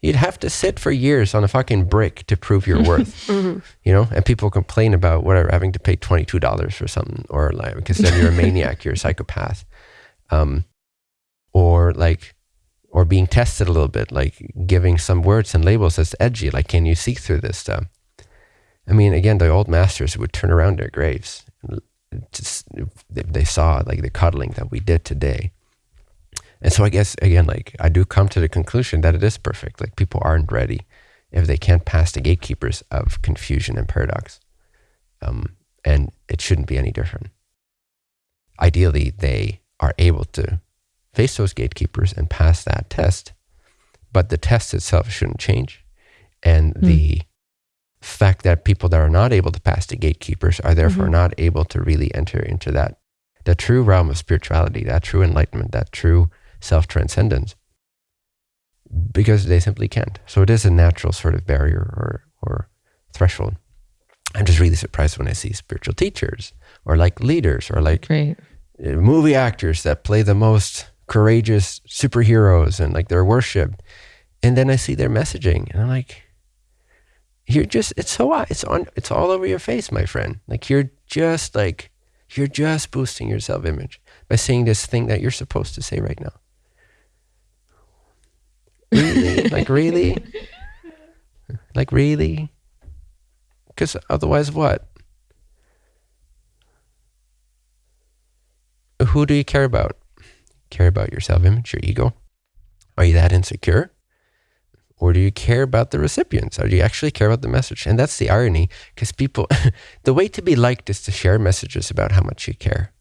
you'd have to sit for years on a fucking brick to prove your worth. You know, and people complain about whatever having to pay twenty two dollars for something, or like because then you're a maniac, you're a psychopath, um, or like, or being tested a little bit, like giving some words and labels that's edgy, like can you see through this stuff? I mean, again, the old masters would turn around their graves just they saw like the cuddling that we did today. And so I guess again, like I do come to the conclusion that it is perfect. Like people aren't ready if they can't pass the gatekeepers of confusion and paradox. Um, and it shouldn't be any different. Ideally, they are able to face those gatekeepers and pass that test, but the test itself shouldn't change. And the fact that people that are not able to pass the gatekeepers are therefore Mhm. not able to really enter into that the true realm of spirituality, that true enlightenment, that true self transcendence, because they simply can't. So it is a natural sort of barrier or, or threshold. I'm just really surprised when I see spiritual teachers or like leaders or like Right. uh, movie actors that play the most courageous superheroes and like they're worshipped. And then I see their messaging and I'm like, you're just, it's so, it's on, it's all over your face, my friend. Like you're just like, you're just boosting your self image by saying this thing that you're supposed to say right now. Really? like, really? Like, really? Because otherwise, what? Who do you care about? Care about your self image, your ego? Are you that insecure? Or do you care about the recipients? Or do you actually care about the message? And that's the irony, because people, the way to be liked is to share messages about how much you care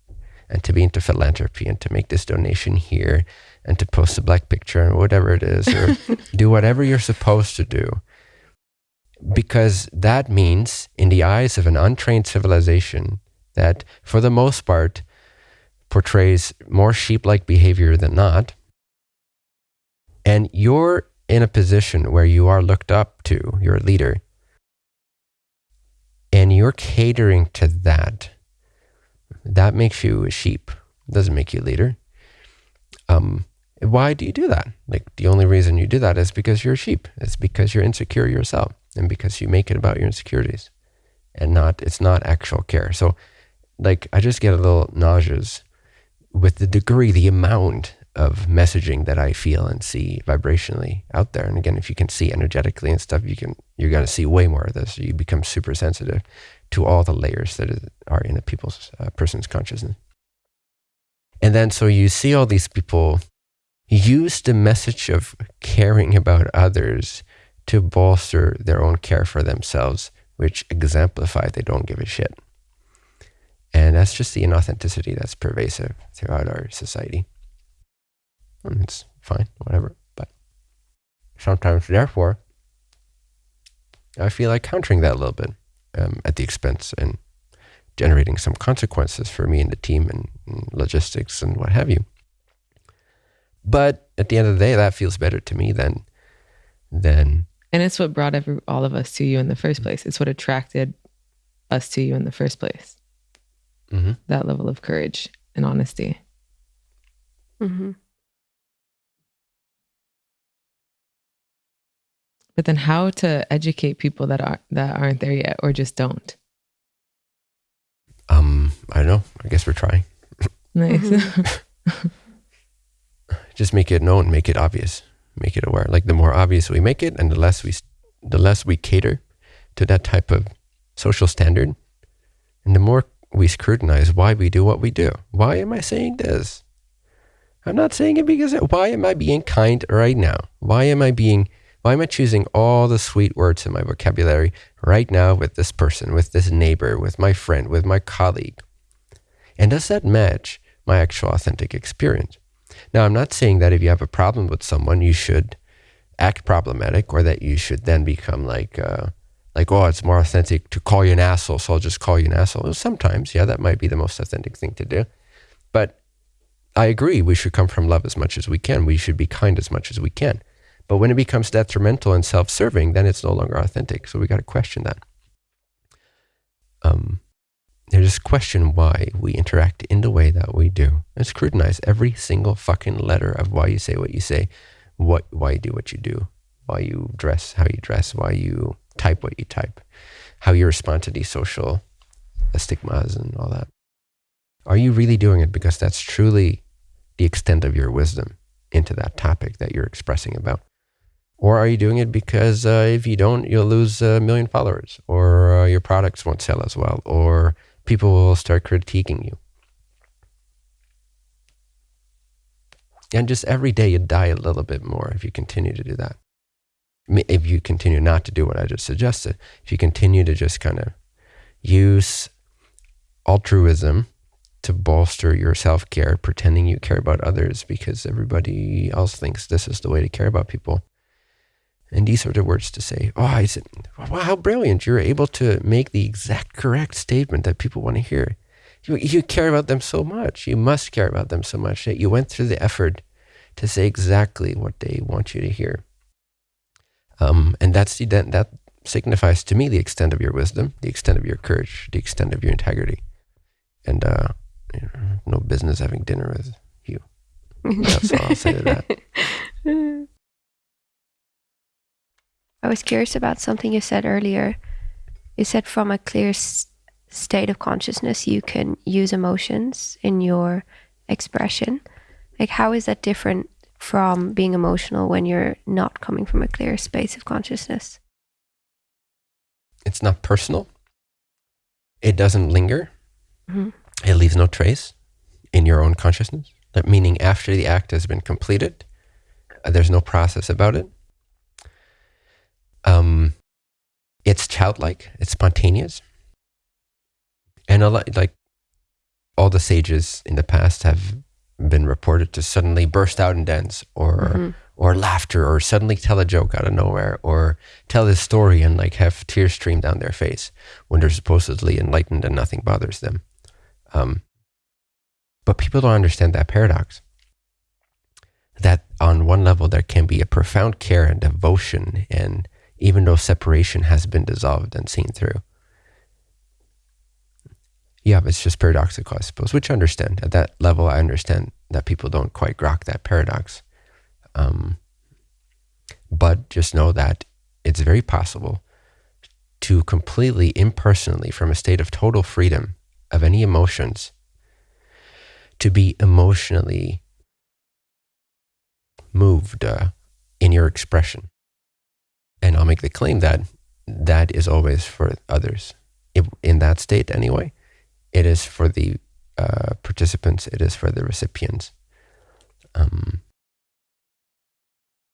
and to be into philanthropy and to make this donation here and to post a black picture or whatever it is, or do whatever you're supposed to do. Because that means, in the eyes of an untrained civilization, that for the most part portrays more sheep like behavior than not, and you're in a position where you are looked up to, you're a leader, and you're catering to that, that makes you a sheep. It doesn't make you a leader. Um, why do you do that? Like the only reason you do that is because you're a sheep. It's because you're insecure yourself and because you make it about your insecurities and not, it's not actual care. So like I just get a little nauseous with the degree, the amount of messaging that I feel and see vibrationally out there. And again, if you can see energetically and stuff, you can, you're going to see way more of this. You become super sensitive to all the layers that are in a people's, uh, person's consciousness. And then, so you see all these people use the message of caring about others to bolster their own care for themselves, which exemplify they don't give a shit. And that's just the inauthenticity that's pervasive throughout our society. And it's fine, whatever. But sometimes, therefore, I feel like countering that a little bit um, at the expense and generating some consequences for me and the team and, and logistics and what have you. But at the end of the day, that feels better to me than than. And it's what brought every, all of us to you in the first place. It's what attracted us to you in the first place. Mm-hmm. That level of courage and honesty. Mm-hmm. But then, how to educate people that are that aren't there yet, or just don't? Um, I don't know. I guess we're trying. Nice. Mhm. Just make it known, make it obvious, make it aware. Like the more obvious we make it, and the less we, the less we cater to that type of social standard, and the more we scrutinize why we do what we do. Why am I saying this? I'm not saying it because why am I being kind right now? Why am I being why am I choosing all the sweet words in my vocabulary right now with this person, with this neighbor, with my friend, with my colleague? And does that match my actual authentic experience? Now, I'm not saying that if you have a problem with someone, you should act problematic or that you should then become like, uh, like, oh, it's more authentic to call you an asshole, so I'll just call you an asshole. Well, sometimes, yeah, that might be the most authentic thing to do. But I agree, we should come from love as much as we can. We should be kind as much as we can. But when it becomes detrimental and self-serving, then it's no longer authentic. So we got to question that. Um, just question why we interact in the way that we do, and scrutinize every single fucking letter of why you say what you say, what why you do what you do, why you dress how you dress, why you type what you type, how you respond to these social stigmas and all that. Are you really doing it because that's truly the extent of your wisdom into that topic that you're expressing about? Or are you doing it because uh, if you don't, you'll lose a million followers, or uh, your products won't sell as well, or people will start critiquing you? And just every day you die a little bit more if you continue to do that. If you continue not to do what I just suggested, if you continue to just kind of use altruism to bolster your self care, pretending you care about others because everybody else thinks this is the way to care about people. And these are the words to say. Oh, I said, wow, how brilliant. You're able to make the exact correct statement that people want to hear. You, you care about them so much. You must care about them so much that you went through the effort to say exactly what they want you to hear. Um, and that's the, that, that signifies to me the extent of your wisdom, the extent of your courage, the extent of your integrity. And uh, you know, no business having dinner with you. That's all I'll say to that. I was curious about something you said earlier. You said from a clear s- state of consciousness, you can use emotions in your expression. Like, how is that different from being emotional when you're not coming from a clear space of consciousness? It's not personal. It doesn't linger. Mhm. It leaves no trace in your own consciousness. That meaning after the act has been completed, uh, there's no process about it. Um, it's childlike. It's spontaneous. And a lot, like all the sages in the past have been reported to suddenly burst out in dance or Mhm. or laughter or suddenly tell a joke out of nowhere or tell a story and like have tears stream down their face when they're supposedly enlightened and nothing bothers them. Um, but people don't understand that paradox. That on one level, there can be a profound care and devotion, and even though separation has been dissolved and seen through. Yeah, it's just paradoxical, I suppose, which I understand. At that level, I understand that people don't quite grok that paradox. Um, but just know that it's very possible to completely impersonally, from a state of total freedom of any emotions, to be emotionally moved uh, in your expression. And I'll make the claim that that is always for others. If, in that state, anyway, it is for the uh, participants, it is for the recipients. Um,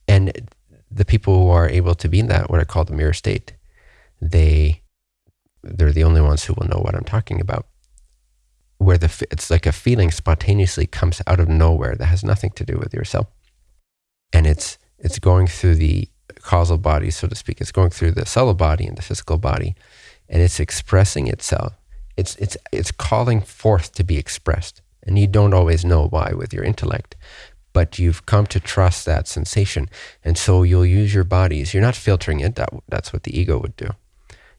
and the people who are able to be in that, what I call the mirror state, they, they're the only ones who will know what I'm talking about. Where the, it's like a feeling spontaneously comes out of nowhere that has nothing to do with yourself and it's it's going through the causal body, so to speak. It's going through the subtle body and the physical body, and it's expressing itself. It's it's it's calling forth to be expressed, and you don't always know why with your intellect, but you've come to trust that sensation, and so you'll use your bodies. You're not filtering it. That that's what the ego would do.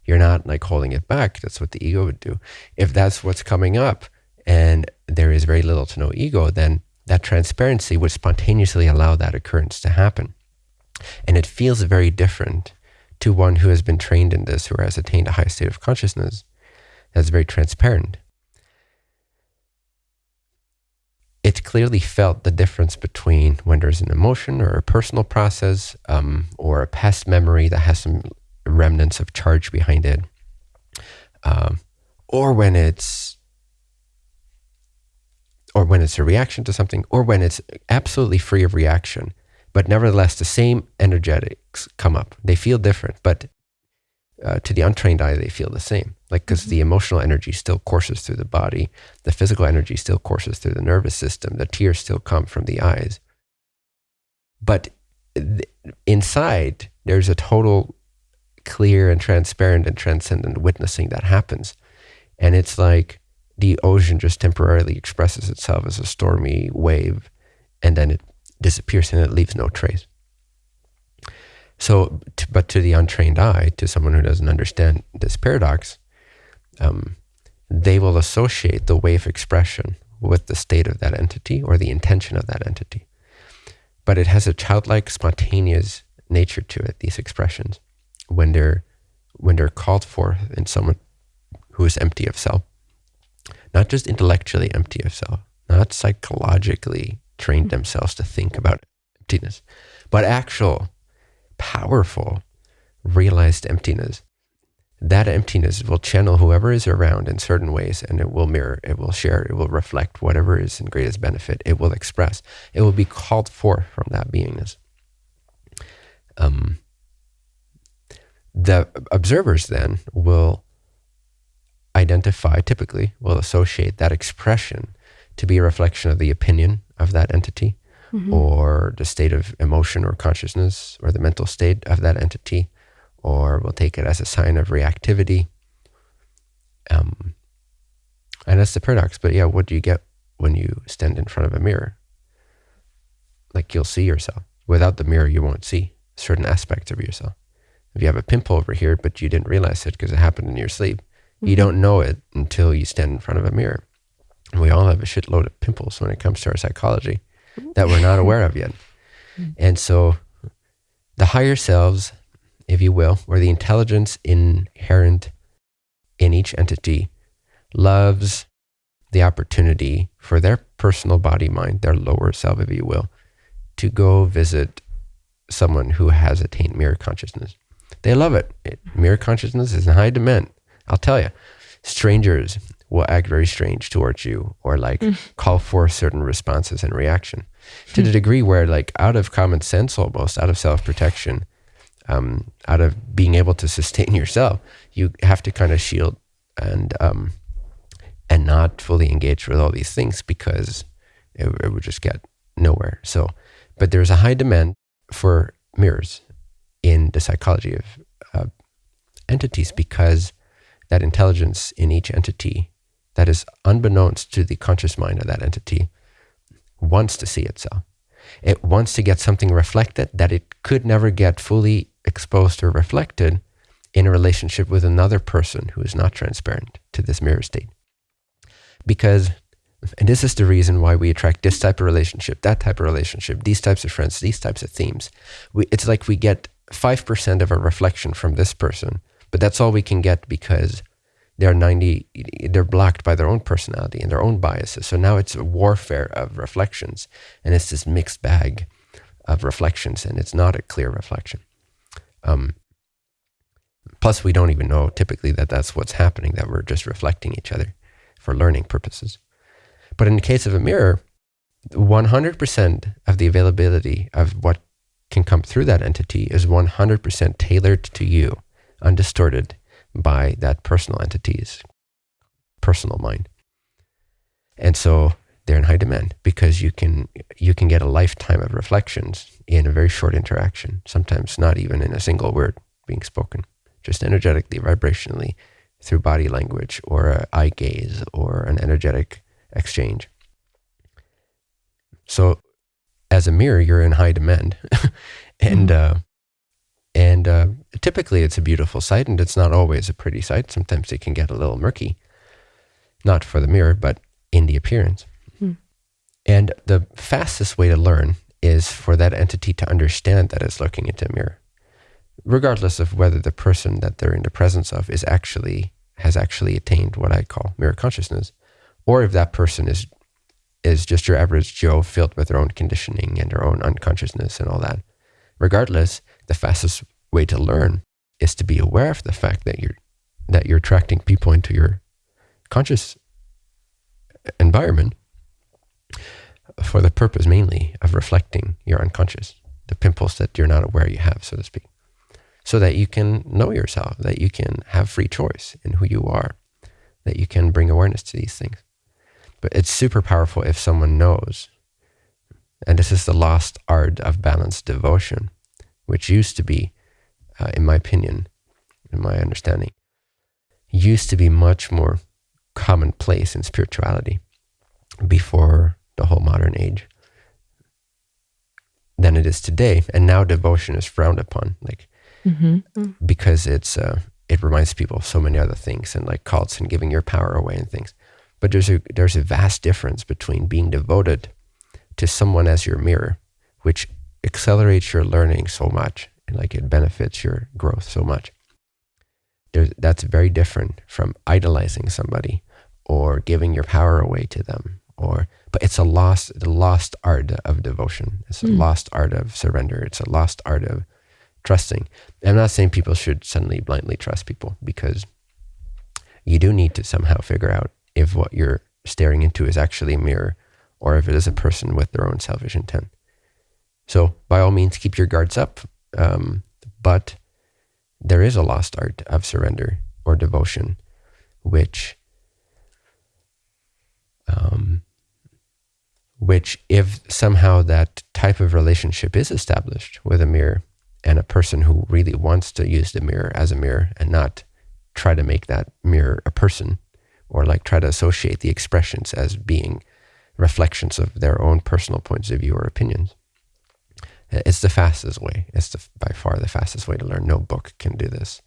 You're not like holding it back. That's what the ego would do. If that's what's coming up, and there is very little to no ego, then that transparency would spontaneously allow that occurrence to happen. And it feels very different to one who has been trained in this, who has attained a high state of consciousness that's very transparent. It clearly felt the difference between when there's an emotion or a personal process um, or a past memory that has some remnants of charge behind it, um, or when it's or when it's a reaction to something, or when it's absolutely free of reaction, but nevertheless the same energetics come up. They feel different, but uh, to the untrained eye, they feel the same. Like, because mm-hmm. the emotional energy still courses through the body, the physical energy still courses through the nervous system, the tears still come from the eyes. But th- inside, there's a total clear and transparent and transcendent witnessing that happens. And it's like the ocean just temporarily expresses itself as a stormy wave and then it disappears and it leaves no trace. So, but to the untrained eye, to someone who doesn't understand this paradox, um, they will associate the wave of expression with the state of that entity or the intention of that entity. But it has a childlike, spontaneous nature to it, these expressions, when they're, when they're called for in someone who is empty of self not just intellectually empty of self, not psychologically trained mm-hmm. themselves to think about emptiness, but actual, powerful, realized emptiness. That emptiness will channel whoever is around in certain ways and it will mirror, it will share, it will reflect whatever is in greatest benefit. It will express, it will be called forth from that beingness. Um, the observers then will identify, typically, will associate that expression to be a reflection of the opinion of that entity mm-hmm. or the state of emotion or consciousness or the mental state of that entity, or we'll take it as a sign of reactivity. Um, and that's the paradox. But yeah, what do you get when you stand in front of a mirror? Like you'll see yourself. Without the mirror, you won't see certain aspects of yourself. If you have a pimple over here, but you didn't realize it because it happened in your sleep, you don't know it until you stand in front of a mirror. We all have a shitload of pimples when it comes to our psychology that we're not aware of yet. And so the higher selves, if you will, or the intelligence inherent in each entity, loves the opportunity for their personal body mind, their lower self, if you will, to go visit someone who has attained mirror consciousness. They love it. it mirror consciousness is in high demand. I'll tell you, strangers will act very strange towards you or like mm. call for certain responses and reaction. To the degree where like out of common sense almost out of self-protection um, out of being able to sustain yourself you have to kind of shield and um, and not fully engage with all these things because it, it would just get nowhere. So but there's a high demand for mirrors in the psychology of uh, entities because that intelligence in each entity that is unbeknownst to the conscious mind of that entity wants to see itself. It wants to get something reflected that it could never get fully exposed or reflected in a relationship with another person who is not transparent to this mirror state. Because, and this is the reason why we attract this type of relationship, that type of relationship, these types of friends, these types of themes. We, it's like we get 5% of a reflection from this person, but that's all we can get because they're 90 they're blocked by their own personality and their own biases. So now it's a warfare of reflections and it's this mixed bag of reflections and it's not a clear reflection. Um, plus we don't even know typically that that's what's happening that we're just reflecting each other for learning purposes. But in the case of a mirror 100% of the availability of what can come through that entity is 100% tailored to you undistorted by that personal entity's personal mind. And so they're in high demand because you can you can get a lifetime of reflections in a very short interaction, sometimes not even in a single word being spoken, just energetically, vibrationally, through body language or eye gaze or an energetic exchange. So as a mirror, you're in high demand. and mm-hmm. uh, and uh, typically it's a beautiful sight, and it's not always a pretty sight. Sometimes it can get a little murky, not for the mirror, but in the appearance. Hmm. And the fastest way to learn is for that entity to understand that it's looking into a mirror, regardless of whether the person that they're in the presence of is actually has actually attained what I call mirror consciousness, or if that person is is just your average Joe filled with their own conditioning and their own unconsciousness and all that. Regardless, the fastest way to learn is to be aware of the fact that you're that you're attracting people into your conscious environment for the purpose mainly of reflecting your unconscious, the pimples that you're not aware you have, so to speak, so that you can know yourself, that you can have free choice in who you are, that you can bring awareness to these things. But it's super powerful if someone knows, and this is the lost art of balanced devotion, which used to be, uh, in my opinion, in my understanding, used to be much more commonplace in spirituality before the whole modern age than it is today. And now devotion is frowned upon, like mm-hmm. because it's uh, it reminds people of so many other things and like cults and giving your power away and things. But there's a there's a vast difference between being devoted to someone as your mirror, which accelerates your learning so much and like it benefits your growth so much. There's, that's very different from idolizing somebody or giving your power away to them or but it's a lost the lost art of devotion it's a mm. lost art of surrender it's a lost art of trusting i'm not saying people should suddenly blindly trust people because you do need to somehow figure out if what you're staring into is actually a mirror or if it is a person with their own selfish intent so by all means, keep your guards up. Um, but there is a lost art of surrender or devotion, which, um, which if somehow that type of relationship is established with a mirror and a person who really wants to use the mirror as a mirror and not try to make that mirror a person or like try to associate the expressions as being reflections of their own personal points of view or opinions it's the fastest way. It's the, by far the fastest way to learn. No book can do this.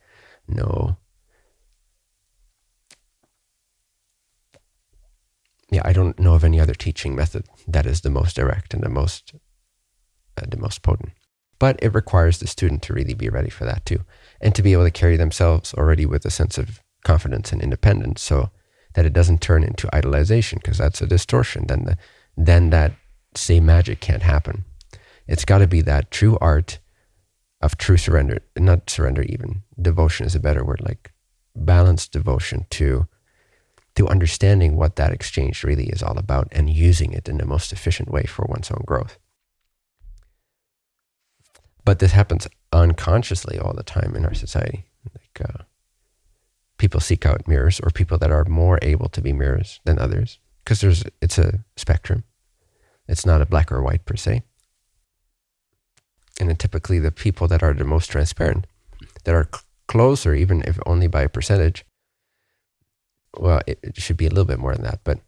No. Yeah, I don't know of any other teaching method that is the most direct and the most uh, the most potent. But it requires the student to really be ready for that too, and to be able to carry themselves already with a sense of confidence and independence, so that it doesn't turn into idolization, because that's a distortion. Then the then that same magic can't happen it's got to be that true art of true surrender, not surrender even, devotion is a better word, like balanced devotion to to understanding what that exchange really is all about and using it in the most efficient way for one's own growth. But this happens unconsciously all the time in our society. Like uh, people seek out mirrors or people that are more able to be mirrors than others because there's it's a spectrum. It's not a black or white per se and typically the people that are the most transparent, that are closer, even if only by a percentage. Well, it, it should be a little bit more than that, but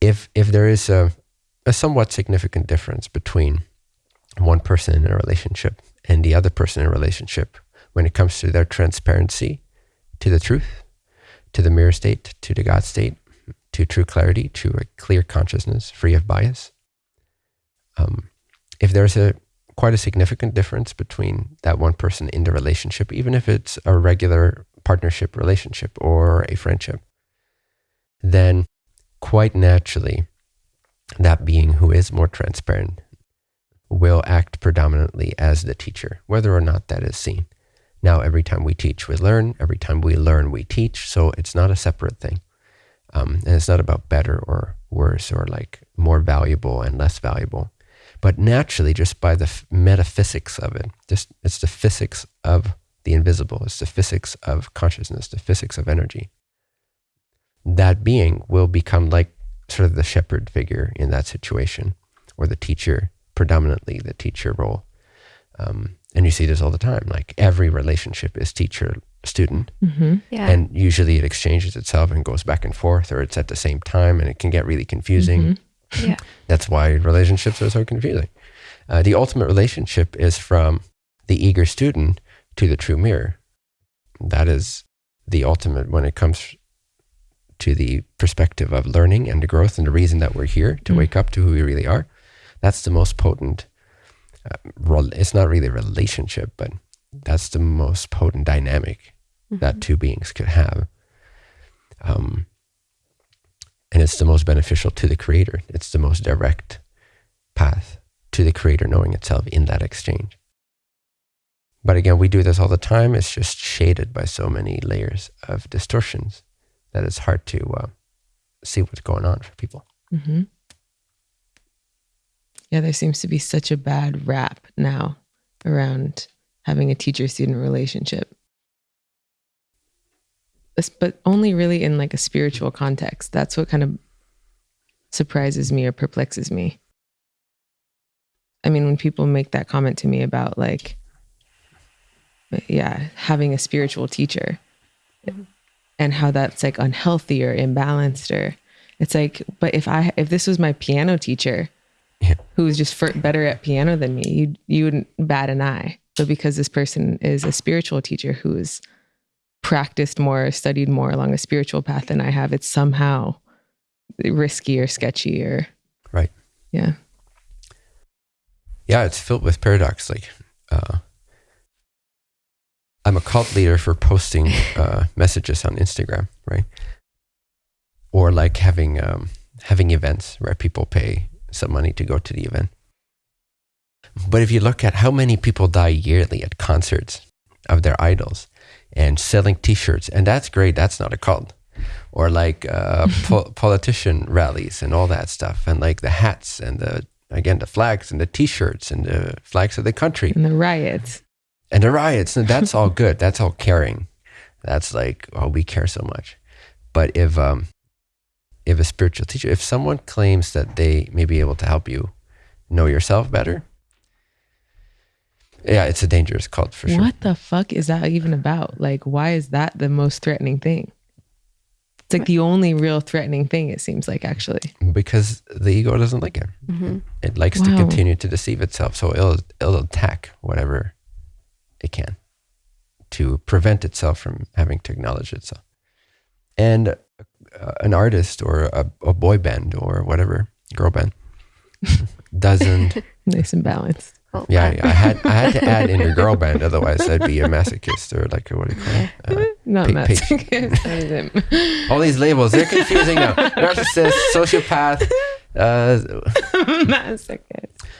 if if there is a a somewhat significant difference between one person in a relationship and the other person in a relationship when it comes to their transparency to the truth, to the mirror state, to the God state, to true clarity, to a clear consciousness free of bias. Um, if there's a quite a significant difference between that one person in the relationship, even if it's a regular partnership relationship or a friendship, then quite naturally, that being who is more transparent will act predominantly as the teacher, whether or not that is seen. Now, every time we teach, we learn. Every time we learn, we teach. So it's not a separate thing. Um, and it's not about better or worse or like more valuable and less valuable. But naturally, just by the f- metaphysics of it, just it's the physics of the invisible. It's the physics of consciousness, the physics of energy. That being will become like sort of the shepherd figure in that situation, or the teacher, predominantly the teacher role. Um, and you see this all the time. Like every relationship is teacher student. Mm-hmm. Yeah. And usually it exchanges itself and goes back and forth, or it's at the same time, and it can get really confusing. Mhm. Yeah. That's why relationships are so confusing. Uh, the ultimate relationship is from the eager student to the true mirror. That is the ultimate when it comes to the perspective of learning and the growth and the reason that we're here to Mm. wake up to who we really are. That's the most potent. Uh, it's not really a relationship, but that's the most potent dynamic that two beings could have. Um, and it's the most beneficial to the creator. It's the most direct path to the creator knowing itself in that exchange. But again, we do this all the time. It's just shaded by so many layers of distortions that it's hard to uh, see what's going on for people. Mm-hmm. Yeah, there seems to be such a bad rap now around having a teacher student relationship. But only really in like a spiritual context. That's what kind of surprises me or perplexes me. I mean, when people make that comment to me about like, yeah, having a spiritual teacher mm-hmm. and how that's like unhealthy or imbalanced or it's like, but if I if this was my piano teacher, Yeah. who was just fir- better at piano than me, you you wouldn't bat an eye. But because this person is a spiritual teacher who's practiced more, studied more along a spiritual path than I have, it's somehow risky or sketchy or Right. yeah. Yeah, it's filled with paradox. Like, uh, I'm a cult leader for posting uh, messages on Instagram, right? Or like having um, having events where people pay some money to go to the event. But if you look at how many people die yearly at concerts of their idols and selling T-shirts, and that's great. That's not a cult. Or like uh, po- politician rallies and all that stuff, and like the hats and the again the flags and the T-shirts and the flags of the country And the riots. and the riots. And that's all good. That's all caring. That's like oh we care so much. But if um if a spiritual teacher, if someone claims that they may be able to help you know yourself better, yeah, it's a dangerous cult for sure. What the fuck is that even about? Like, why is that the most threatening thing? It's like the only real threatening thing, it seems like, actually. Because the ego doesn't like it. hmm It likes to continue to deceive itself, so it'll it'll attack whatever it can to prevent itself from having to acknowledge itself. And uh, an artist or a, a boy band or whatever girl band doesn't. Nice and balanced. Well, Yeah, yeah, I had I had to add in your girl band, otherwise I'd be a masochist or like what do you call it? Uh, Not pa- masochist. that is him. all these labels they're confusing now. Narcissist, sociopath, uh, masochist.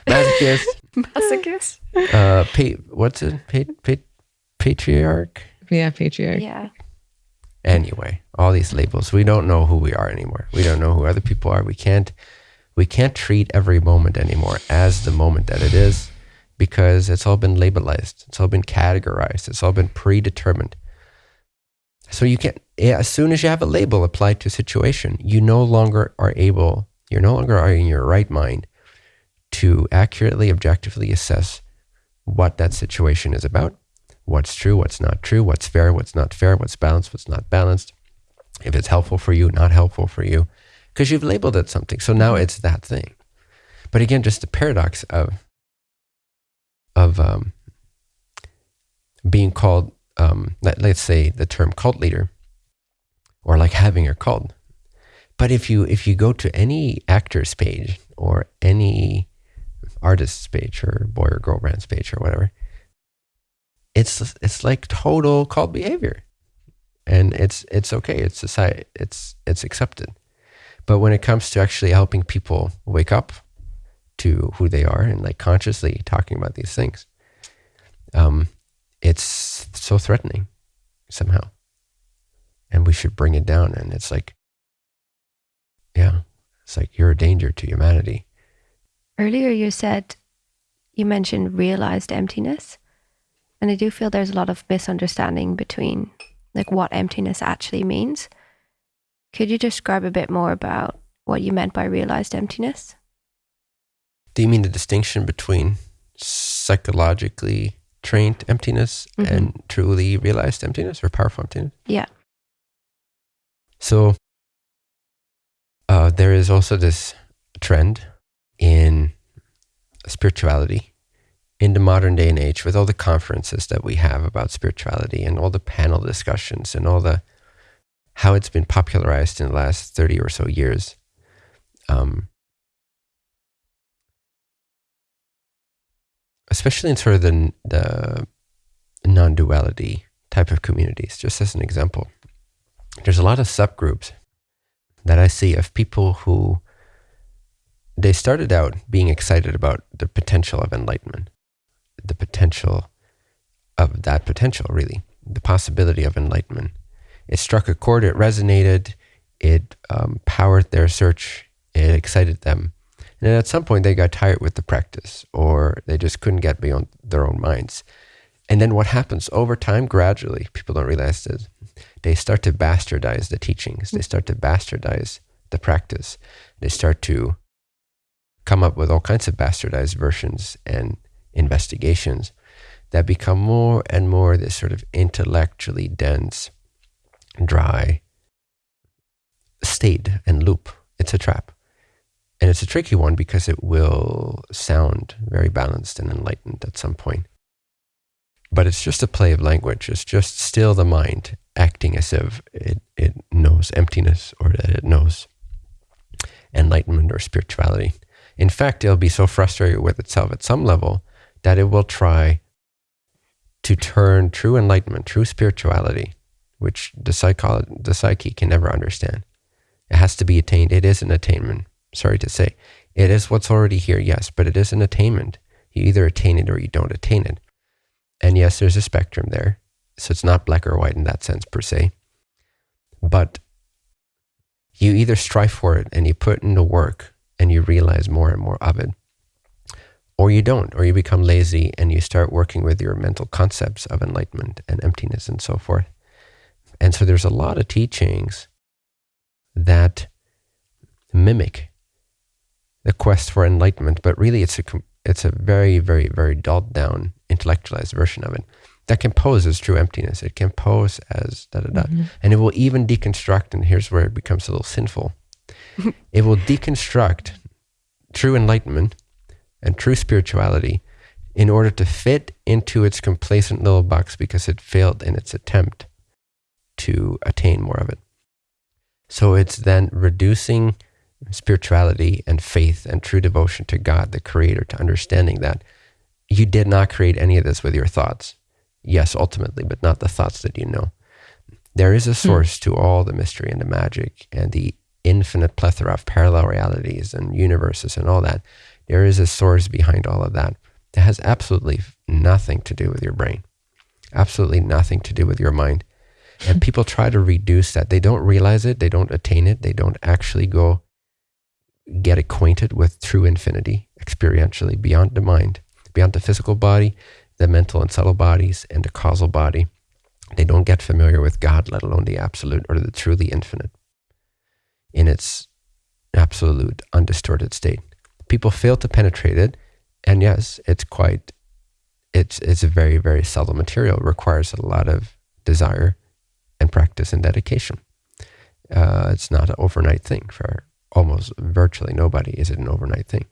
masochist. masochist. uh, pa- what's it? Pa- pa- patriarch. Yeah, patriarch. Yeah. Anyway, all these labels. We don't know who we are anymore. We don't know who other people are. We can't. We can't treat every moment anymore as the moment that it is, because it's all been labelized. It's all been categorized. It's all been predetermined. So you can't. Eh, as soon as you have a label applied to a situation, you no longer are able. You're no longer in your right mind to accurately, objectively assess what that situation is about what's true, what's not true, what's fair, what's not fair, what's balanced, what's not balanced, if it's helpful for you, not helpful for you, because you've labeled it something. So now it's that thing. But again, just the paradox of of um, being called, um, let, let's say, the term cult leader, or like having a cult. But if you if you go to any actor's page or any artist's page or boy or girl band's page or whatever, it's it's like total cult behavior, and it's it's okay. It's society. It's it's accepted. But when it comes to actually helping people wake up to who they are and like consciously talking about these things, um, it's so threatening somehow. And we should bring it down. And it's like, yeah, it's like you're a danger to humanity. Earlier, you said you mentioned realized emptiness. And I do feel there's a lot of misunderstanding between like what emptiness actually means. Could you describe a bit more about what you meant by realized emptiness? Do you mean the distinction between psychologically trained emptiness mm-hmm. and truly realized emptiness or powerful emptiness? Yeah. So uh, there is also this trend in spirituality in the modern day and age with all the conferences that we have about spirituality and all the panel discussions and all the how it's been popularized in the last 30 or so years. Um, especially in sort of the, the non duality type of communities, just as an example. There's a lot of subgroups that I see of people who they started out being excited about the potential of enlightenment, the potential of that potential, really, the possibility of enlightenment. It struck a chord, it resonated, it um, powered their search, it excited them. And at some point, they got tired with the practice, or they just couldn't get beyond their own minds. And then what happens over time, gradually, people don't realize this, they start to bastardize the teachings, they start to bastardize the practice, they start to come up with all kinds of bastardized versions and investigations that become more and more this sort of intellectually dense, dry state and loop. It's a trap. And it's a tricky one because it will sound very balanced and enlightened at some point. But it's just a play of language. It's just still the mind acting as if it, it knows emptiness or that it knows enlightenment or spirituality. In fact, it'll be so frustrated with itself at some level that it will try to turn true enlightenment, true spirituality, which the, psycholo- the psyche can never understand. It has to be attained. It is an attainment sorry to say. It is what's already here, yes, but it is an attainment. You either attain it or you don't attain it. And yes, there's a spectrum there. So it's not black or white in that sense per se. But you either strive for it and you put in the work and you realize more and more of it, or you don't, or you become lazy and you start working with your mental concepts of enlightenment and emptiness and so forth. And so there's a lot of teachings that mimic the quest for enlightenment, but really it's a it's a very very very dulled down intellectualized version of it that can pose as true emptiness. It can pose as da da da, mm-hmm. and it will even deconstruct. And here's where it becomes a little sinful. it will deconstruct true enlightenment and true spirituality in order to fit into its complacent little box because it failed in its attempt to attain more of it. So it's then reducing spirituality and faith and true devotion to God, the Creator, to understanding that you did not create any of this with your thoughts. Yes, ultimately, but not the thoughts that you know. There is a hmm. source to all the mystery and the magic and the infinite plethora of parallel realities and universes and all that. There is a source behind all of that that has absolutely nothing to do with your brain, absolutely nothing to do with your mind. And people try to reduce that. They don't realize it, they don't attain it, they don't actually go get acquainted with true infinity experientially beyond the mind, beyond the physical body, the mental and subtle bodies, and the causal body. They don't get familiar with God, let alone the absolute or the truly infinite in its absolute, undistorted state. People fail to penetrate it. And yes, it's quite, it's, it's a very, very subtle material. It requires a lot of desire and practice and dedication. Uh, it's not an overnight thing for almost virtually nobody is it an overnight thing.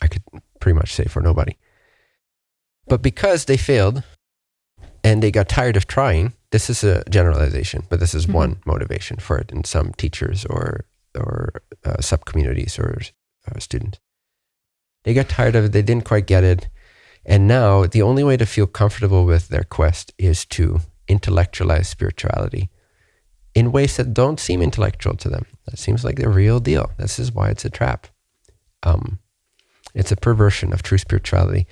I could pretty much say for nobody. But because they failed and they got tired of trying, this is a generalization, but this is mm-hmm. one motivation for it in some teachers or or uh, sub communities or uh, students. They got tired of it. They didn't quite get it. And now the only way to feel comfortable with their quest is to intellectualize spirituality in ways that don't seem intellectual to them. That seems like the real deal. This is why it's a trap. Um, it's a perversion of true spirituality.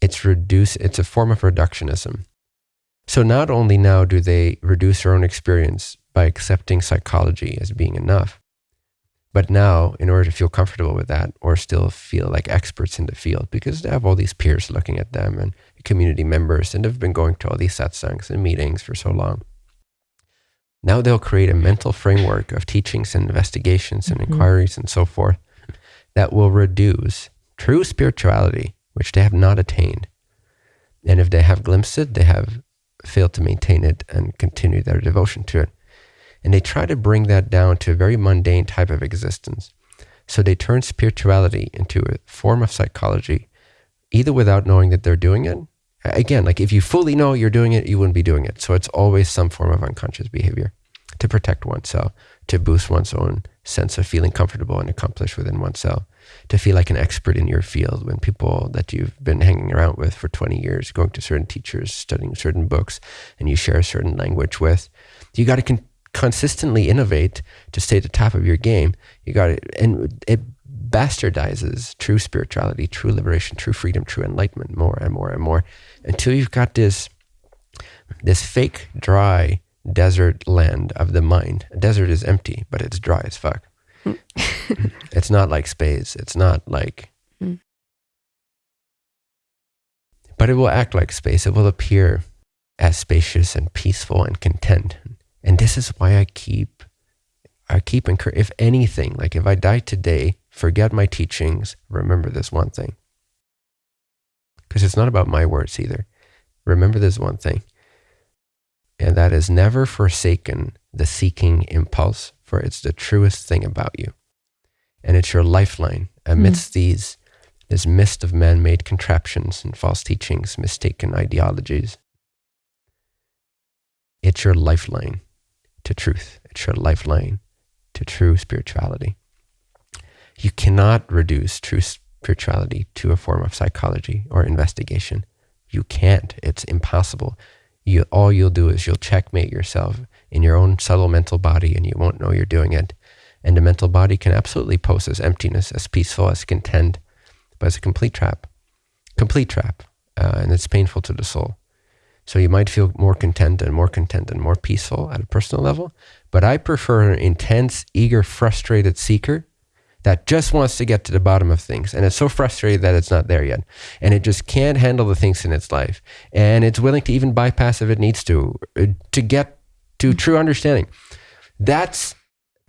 It's reduce. It's a form of reductionism. So not only now do they reduce their own experience by accepting psychology as being enough, but now, in order to feel comfortable with that or still feel like experts in the field, because they have all these peers looking at them and community members and have been going to all these satsangs and meetings for so long, now they'll create a mental framework of teachings and investigations and mm-hmm. inquiries and so forth that will reduce true spirituality, which they have not attained. And if they have glimpsed it, they have failed to maintain it and continue their devotion to it. And they try to bring that down to a very mundane type of existence. So they turn spirituality into a form of psychology, either without knowing that they're doing it. Again, like if you fully know you're doing it, you wouldn't be doing it. So it's always some form of unconscious behavior to protect oneself, to boost one's own sense of feeling comfortable and accomplished within oneself, to feel like an expert in your field when people that you've been hanging around with for 20 years, going to certain teachers, studying certain books, and you share a certain language with, you got to con- consistently innovate to stay at the top of your game. You got it, and it bastardizes true spirituality, true liberation, true freedom, true enlightenment more and more and more until you've got this this fake dry desert land of the mind. A desert is empty, but it's dry as fuck. it's not like space. It's not like. Mm. But it will act like space. It will appear as spacious and peaceful and content and this is why I keep, I keep encouraging, if anything, like if I die today, forget my teachings, remember this one thing. Because it's not about my words either. Remember this one thing. And that is never forsaken the seeking impulse, for it's the truest thing about you. And it's your lifeline amidst mm. these this mist of man-made contraptions and false teachings, mistaken ideologies. It's your lifeline to truth. It's your lifeline to true spirituality. You cannot reduce true spirituality to a form of psychology or investigation. You can't. It's impossible. You, all you'll do is you'll checkmate yourself in your own subtle mental body and you won't know you're doing it. And the mental body can absolutely pose as emptiness, as peaceful, as content, but it's a complete trap. Complete trap. Uh, and it's painful to the soul. So you might feel more content and more content and more peaceful at a personal level. But I prefer an intense, eager, frustrated seeker that just wants to get to the bottom of things. And it's so frustrated that it's not there yet. And it just can't handle the things in its life. And it's willing to even bypass if it needs to, uh, to get to true understanding. That's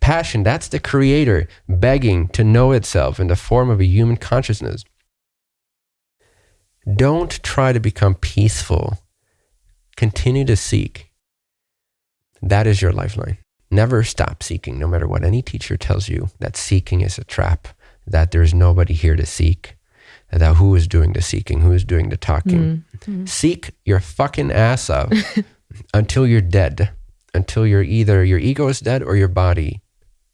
passion. That's the creator begging to know itself in the form of a human consciousness. Don't try to become peaceful Continue to seek. That is your lifeline. Never stop seeking, no matter what any teacher tells you that seeking is a trap, that there's nobody here to seek, that who is doing the seeking, who is doing the talking. Mm-hmm. Seek your fucking ass off until you're dead, until you're either your ego is dead or your body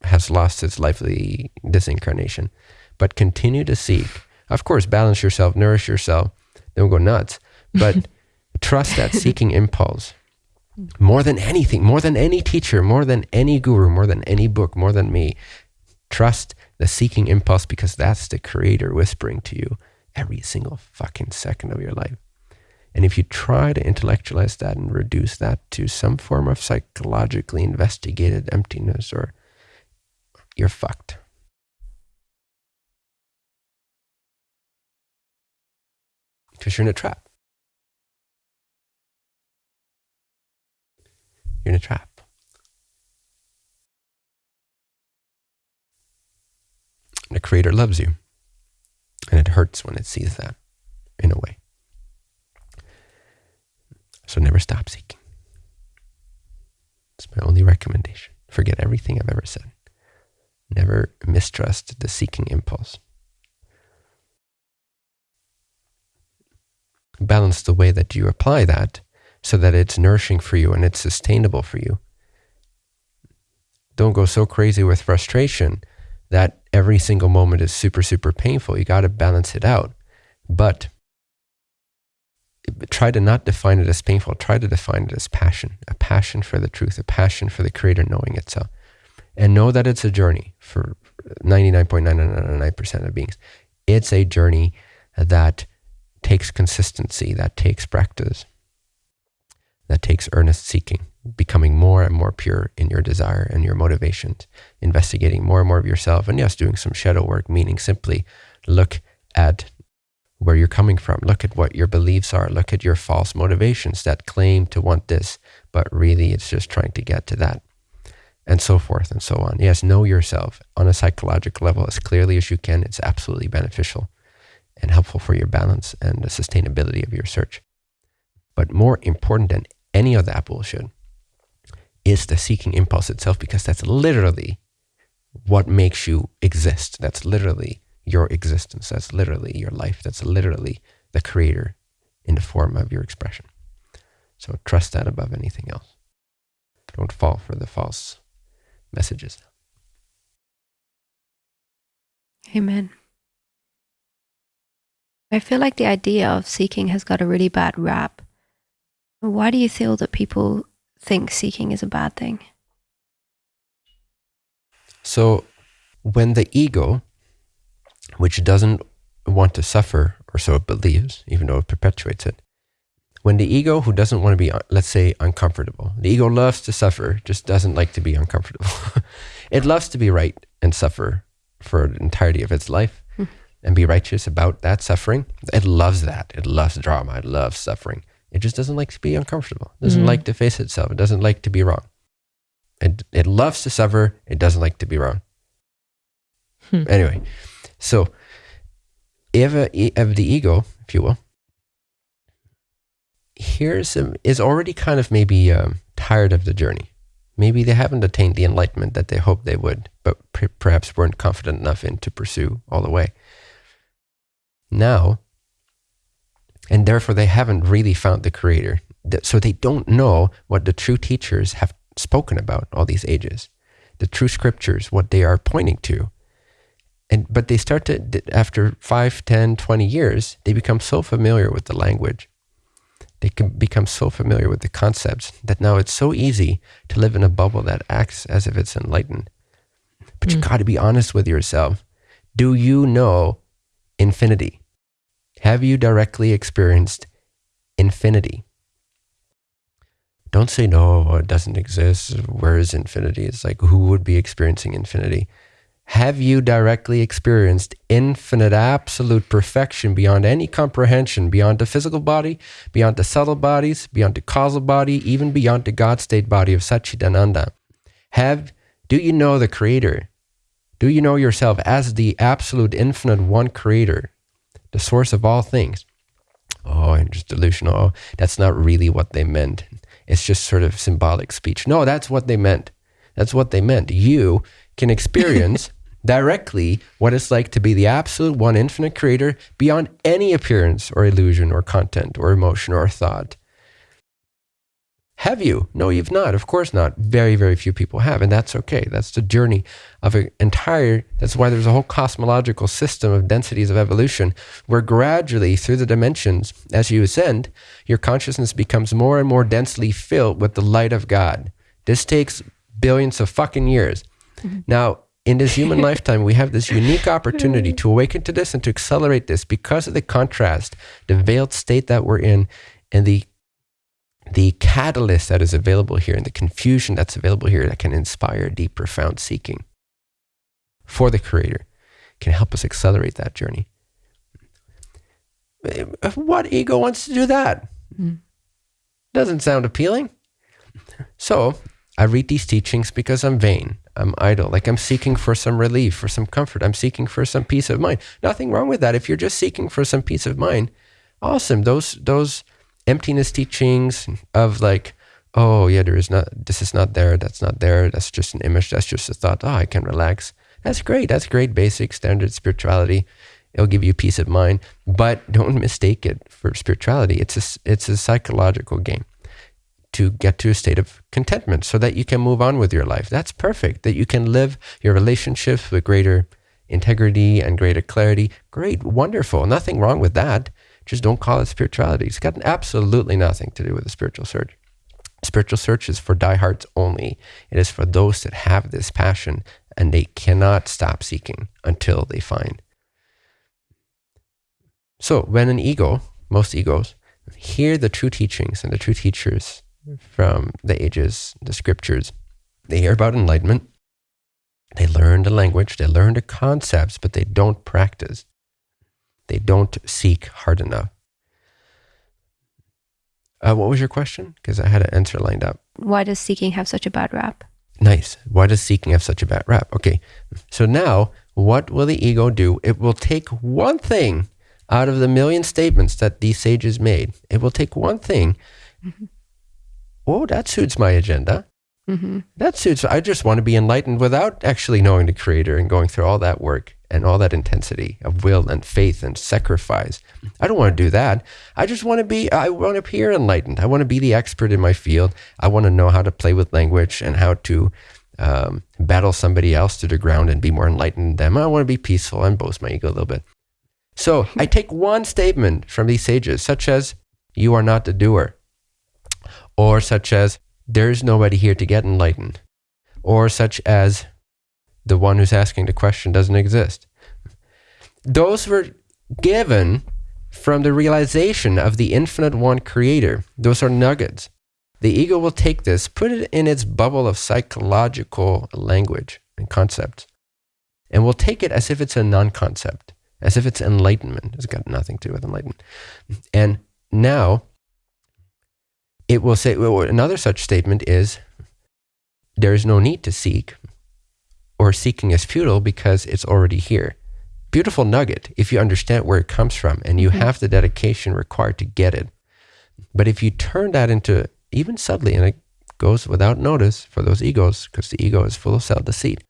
has lost its lively disincarnation. But continue to seek. Of course, balance yourself, nourish yourself. Don't go nuts. But Trust that seeking impulse more than anything, more than any teacher, more than any guru, more than any book, more than me. Trust the seeking impulse because that's the creator whispering to you every single fucking second of your life. And if you try to intellectualize that and reduce that to some form of psychologically investigated emptiness or you're fucked. Because you're in a trap. You're in a trap. The Creator loves you. And it hurts when it sees that, in a way. So never stop seeking. It's my only recommendation. Forget everything I've ever said. Never mistrust the seeking impulse. balance the way that you apply that so that it's nourishing for you and it's sustainable for you. Don't go so crazy with frustration that every single moment is super, super painful. You got to balance it out. But try to not define it as painful. Try to define it as passion, a passion for the truth, a passion for the creator knowing itself. And know that it's a journey for 99.999% of beings. It's a journey that takes consistency, that takes practice, that takes earnest seeking, becoming more and more pure in your desire and your motivations, investigating more and more of yourself, and yes, doing some shadow work, meaning simply look at where you're coming from. Look at what your beliefs are. Look at your false motivations that claim to want this, but really it's just trying to get to that. And so forth and so on. Yes, know yourself on a psychological level as clearly as you can. It's absolutely beneficial and helpful for your balance and the sustainability of your search. But more important than any of that bullshit is the seeking impulse itself, because that's literally what makes you exist. That's literally your existence. That's literally your life. That's literally the creator in the form of your expression. So trust that above anything else. Don't fall for the false messages. Amen. I feel like the idea of seeking has got a really bad rap. Why do you feel that people think seeking is a bad thing? So when the ego which doesn't want to suffer, or so it believes, even though it perpetuates it. When the ego, who doesn't want to be, let's say, uncomfortable, the ego loves to suffer, just doesn't like to be uncomfortable. it loves to be right and suffer for the entirety of its life mm. and be righteous about that suffering. It loves that. It loves drama. It loves suffering. It just doesn't like to be uncomfortable. It doesn't mm. like to face itself. It doesn't like to be wrong. It, it loves to suffer. It doesn't like to be wrong. Hmm. Anyway, so, if, if the ego, if you will, here's a, is already kind of maybe um, tired of the journey. Maybe they haven't attained the enlightenment that they hoped they would, but perhaps weren't confident enough in to pursue all the way. Now, and therefore they haven't really found the creator. So they don't know what the true teachers have spoken about all these ages, the true scriptures, what they are pointing to. And but they start to after 5 10 20 years they become so familiar with the language. They can become so familiar with the concepts that now it's so easy to live in a bubble that acts as if it's enlightened. But mm. you got to be honest with yourself. Do you know infinity have you directly experienced infinity? Don't say no it doesn't exist. Where is infinity? It's like who would be experiencing infinity? Have you directly experienced infinite, absolute perfection beyond any comprehension, beyond the physical body, beyond the subtle bodies, beyond the causal body, even beyond the God state body of Satchidananda? Have, do you know the Creator? Do you know yourself as the absolute, infinite one Creator, the source of all things? Oh, I'm just delusional. Oh, that's not really what they meant. It's just sort of symbolic speech. No, that's what they meant. That's what they meant. You can experience directly what it's like to be the absolute one infinite creator beyond any appearance or illusion or content or emotion or thought. Have you? No, you've not. Of course not. Very, very few people have. And that's okay. That's the journey of an entire, that's why there's a whole cosmological system of densities of evolution where gradually through the dimensions, as you ascend, your consciousness becomes more and more densely filled with the light of God. This takes billions of fucking years. Mm-hmm. Now, in this human lifetime, we have this unique opportunity to awaken to this and to accelerate this because of the contrast, the veiled state that we're in, and the the catalyst that is available here and the confusion that's available here that can inspire deep, profound seeking for the Creator can help us accelerate that journey. What ego wants to do that? Mm. Doesn't sound appealing. So I read these teachings because I'm vain. I'm idle. Like I'm seeking for some relief, for some comfort. I'm seeking for some peace of mind. Nothing wrong with that. If you're just seeking for some peace of mind, awesome. Those those emptiness teachings of like, oh yeah, there is not this is not there, that's not there, that's just an image, that's just a thought. Oh, I can relax. That's great. That's great basic standard spirituality. It'll give you peace of mind, but don't mistake it for spirituality. It's a, it's a psychological game to get to a state of contentment so that you can move on with your life. That's perfect. That you can live your relationships with greater integrity and greater clarity. Great, wonderful. Nothing wrong with that. Just don't call it spirituality. It's got absolutely nothing to do with a spiritual search. Spiritual search is for diehards only. It is for those that have this passion and they cannot stop seeking until they find. So when an ego, most egos, hear the true teachings and the true teachers from the ages, the scriptures, they hear about enlightenment, they learn the language, they learn the concepts, but they don't practice. They don't seek hard enough. Uh, what was your question? Because I had an answer lined up. Why does seeking have such a bad rap? Nice. Why does seeking have such a bad rap? Okay. So now, what will the ego do? It will take one thing out of the million statements that these sages made. It will take one thing. Mm-hmm. Oh, that suits my agenda. Mm-hmm. That suits. I just want to be enlightened without actually knowing the Creator and going through all that work and all that intensity of will and faith and sacrifice. I don't want to do that. I just want to be. I want to appear enlightened. I want to be the expert in my field. I want to know how to play with language and how to um, battle somebody else to the ground and be more enlightened than them. I want to be peaceful and boast my ego a little bit. So I take one statement from these sages, such as "You are not the doer," or such as there's nobody here to get enlightened, or such as the one who's asking the question doesn't exist. Those were given from the realization of the infinite one creator. Those are nuggets. The ego will take this, put it in its bubble of psychological language and concepts, and will take it as if it's a non concept, as if it's enlightenment. It's got nothing to do with enlightenment. And now it will say well, another such statement is there is no need to seek or seeking is futile because it's already here. Beautiful nugget if you understand where it comes from and you mm-hmm. have the dedication required to get it. But if you turn that into even subtly, and it goes without notice for those egos, because the ego is full of self deceit,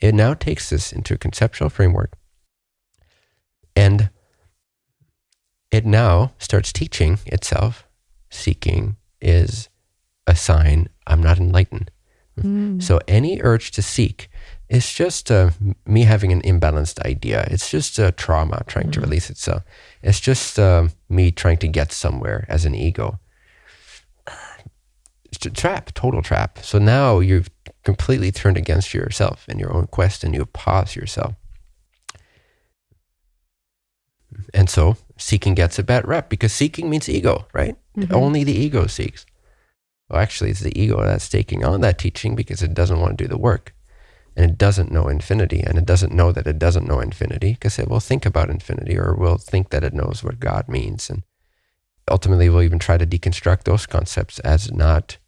it now takes this into a conceptual framework and it now starts teaching itself seeking is a sign I'm not enlightened. Mm. So any urge to seek is just uh, me having an imbalanced idea. It's just a trauma trying mm. to release itself. It's just uh, me trying to get somewhere as an ego. It's a trap, total trap. So now you've completely turned against yourself and your own quest and you pause yourself. And so seeking gets a bad rep because seeking means ego, right? Mm-hmm. Only the ego seeks. Well, actually, it's the ego that's taking on that teaching because it doesn't want to do the work. And it doesn't know infinity. And it doesn't know that it doesn't know infinity because it will think about infinity or will think that it knows what God means. And ultimately, we'll even try to deconstruct those concepts as not,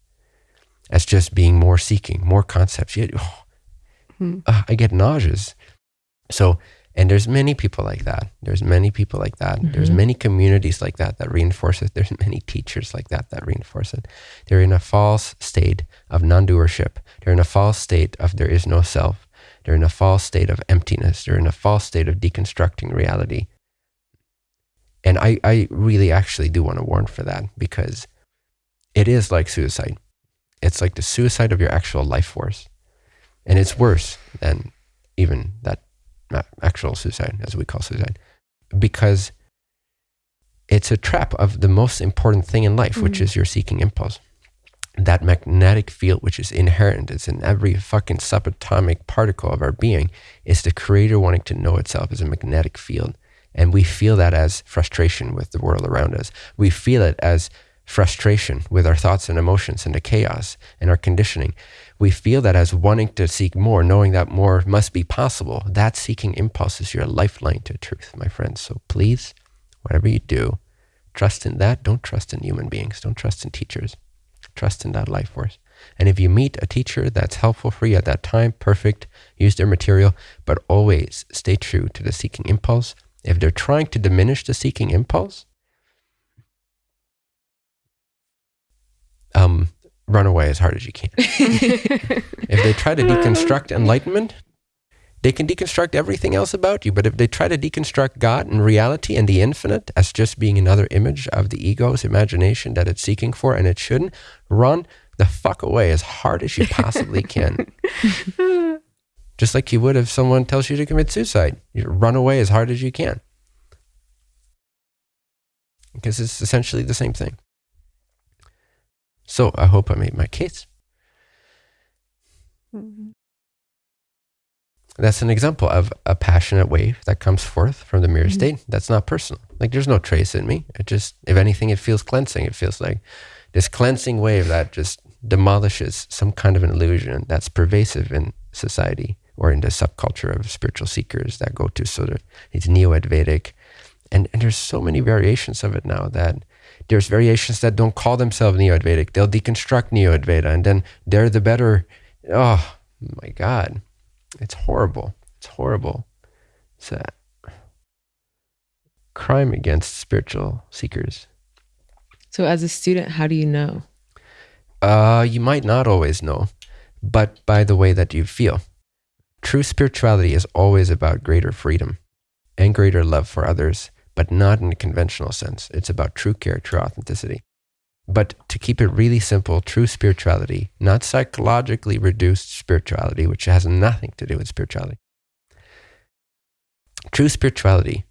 as just being more seeking, more concepts. Yet, oh, hmm. uh, I get nauseous. So, and there's many people like that. There's many people like that. Mm-hmm. there's many communities like that that reinforce it there's many teachers like that that reinforce it. They're in a false state of non-doership. They're in a false state of there is no self. They're in a false state of emptiness. They're in a false state of deconstructing reality. And i, I really actually do want to warn for that because it is like suicide. It's like the suicide of your actual life force. And it's worse than even that actual suicide, as we call suicide, because it's a trap of the most important thing in life, mm-hmm. which is your seeking impulse. That magnetic field, which is inherent, it's in every fucking subatomic particle of our being, is the creator wanting to know itself as a magnetic field. And we feel that as frustration with the world around us. We feel it as frustration with our thoughts and emotions and the chaos and our conditioning. We feel that as wanting to seek more, knowing that more must be possible. That seeking impulse is your lifeline to truth, my friends. So please, whatever you do, trust in that. Don't trust in human beings. Don't trust in teachers. Trust in that life force. And if you meet a teacher that's helpful for you at that time, perfect, use their material, but always stay true to the seeking impulse. If they're trying to diminish the seeking impulse, um, run away as hard as you can. if they try to deconstruct enlightenment, They can deconstruct everything else about you, but if they try to deconstruct God and reality and the infinite as just being another image of the ego's imagination that it's seeking for and it shouldn't, run the fuck away as hard as you possibly can. just like you would if someone tells you to commit suicide. You run away as hard as you can. Because it's essentially the same thing. So I hope I made my case. Mm-hmm. That's an example of a passionate wave that comes forth from the mirror mm-hmm. state. That's not personal. Like there's no trace in me. It just, if anything, it feels cleansing. It feels like this cleansing wave that just demolishes some kind of an illusion that's pervasive in society or in the subculture of spiritual seekers that go to sort of these neo-Advaitic. And, and there's so many variations of it now that there's variations that don't call themselves neo-Advaitic. They'll deconstruct neo-Advaita and then they're the better. Oh my God. It's horrible. It's horrible. It's a crime against spiritual seekers. So, as a student, how do you know? Uh, you might not always know, but by the way that you feel. True spirituality is always about greater freedom and greater love for others, but not in a conventional sense. It's about true care, true authenticity. But to keep it really simple, true spirituality, not psychologically reduced spirituality, which has nothing to do with spirituality. True spirituality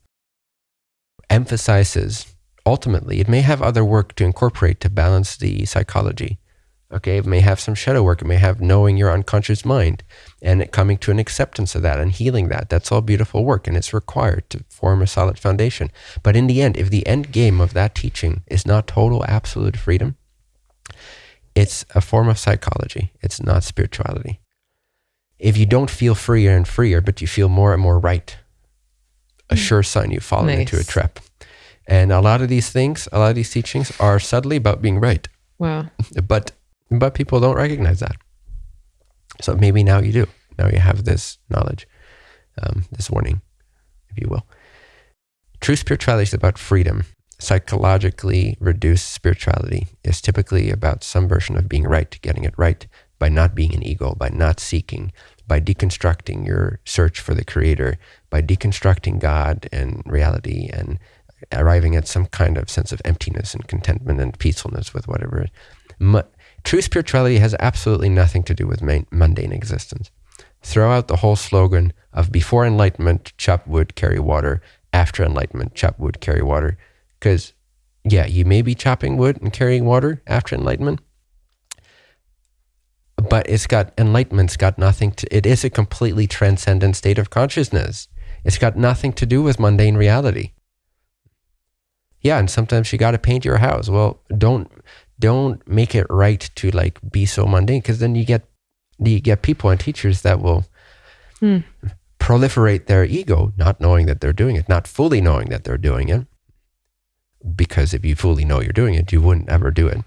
emphasizes, ultimately, it may have other work to incorporate to balance the psychology, Okay, it may have some shadow work. It may have knowing your unconscious mind and coming to an acceptance of that and healing that. That's all beautiful work and it's required to form a solid foundation. But in the end, if the end game of that teaching is not total absolute freedom, it's a form of psychology. It's not spirituality. If you don't feel freer and freer, but you feel more and more right, a hmm. sure sign you've fallen nice. into a trap. And a lot of these things, a lot of these teachings are subtly about being right. Wow. But but people don't recognize that. So maybe now you do. Now you have this knowledge, um, this warning, if you will. True spirituality is about freedom. Psychologically reduced spirituality is typically about some version of being right, getting it right by not being an ego, by not seeking, by deconstructing your search for the creator, by deconstructing God and reality and arriving at some kind of sense of emptiness and contentment and peacefulness with whatever. True spirituality has absolutely nothing to do with mundane existence. Throw out the whole slogan of before enlightenment, chop wood, carry water, after enlightenment, chop wood, carry water. Because, yeah, you may be chopping wood and carrying water after enlightenment, but it's got enlightenment's got nothing to it is a completely transcendent state of consciousness it's got nothing to do with mundane reality yeah and sometimes you got to paint your house well don't don't make it right to like be so mundane because then you get you get people and teachers that will hmm. proliferate their ego not knowing that they're doing it not fully knowing that they're doing it because if you fully know you're doing it you wouldn't ever do it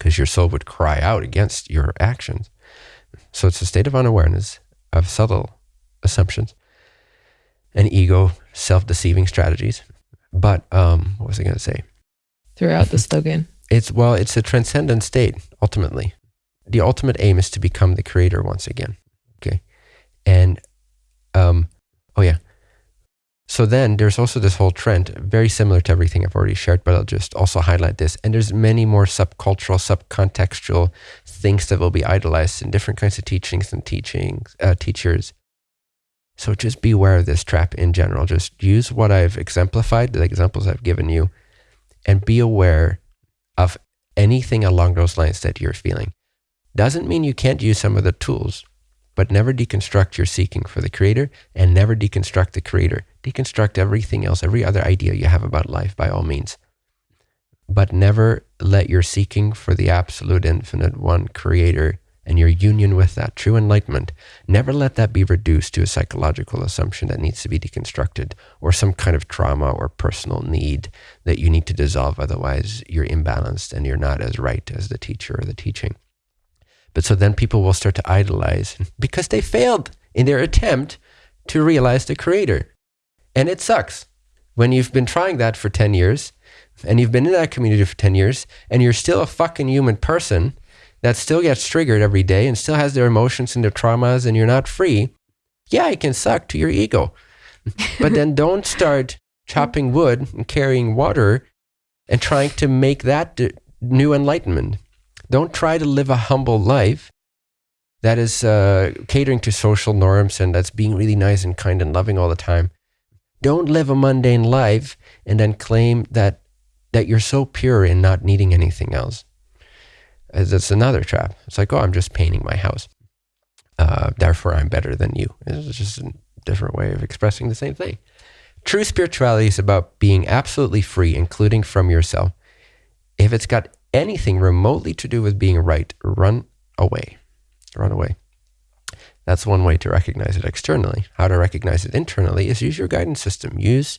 because your soul would cry out against your actions. So it's a state of unawareness of subtle assumptions and ego self-deceiving strategies. But um, what was i going to say throughout the slogan it's well, it's a transcendent state ultimately. The ultimate aim is to become the creator once again. Okay. And um oh yeah. So then there's also this whole trend, very similar to everything I've already shared, but I'll just also highlight this. And there's many more subcultural, subcontextual things that will be idolized in different kinds of teachings and teachings, uh, teachers. So just beware of this trap in general. Just use what I've exemplified, the examples I've given you, and be aware anything along those lines that you're feeling. Doesn't mean you can't use some of the tools, but never deconstruct your seeking for the creator and never deconstruct the creator. Deconstruct everything else, every other idea you have about life by all means. But never let your seeking for the absolute infinite one creator and your union with that true enlightenment, never let that be reduced to a psychological assumption that needs to be deconstructed or some kind of trauma or personal need that you need to dissolve. Otherwise, you're imbalanced and you're not as right as the teacher or the teaching. But so then people will start to idolize because they failed in their attempt to realize the creator. And it sucks when you've been trying that for 10 years and you've been in that community for 10 years and you're still a fucking human person that still gets triggered every day and still has their emotions and their traumas and you're not free, Yeah, it can suck to your ego. but then don't start chopping wood and carrying water and trying to make that new enlightenment. Don't try to live a humble life that is uh, catering to social norms and that's being really nice and kind and loving all the time. Don't live a mundane life and then claim that that you're so pure in not needing anything else. Uh, that's another trap. It's like, oh, I'm just painting my house. Uh, therefore, I'm better than you. It's just a different way of expressing the same thing. True spirituality is about being absolutely free, including from yourself. If it's got anything remotely to do with being right, run away. Run away. That's one way to recognize it externally. How to recognize it internally is use your guidance system. Use,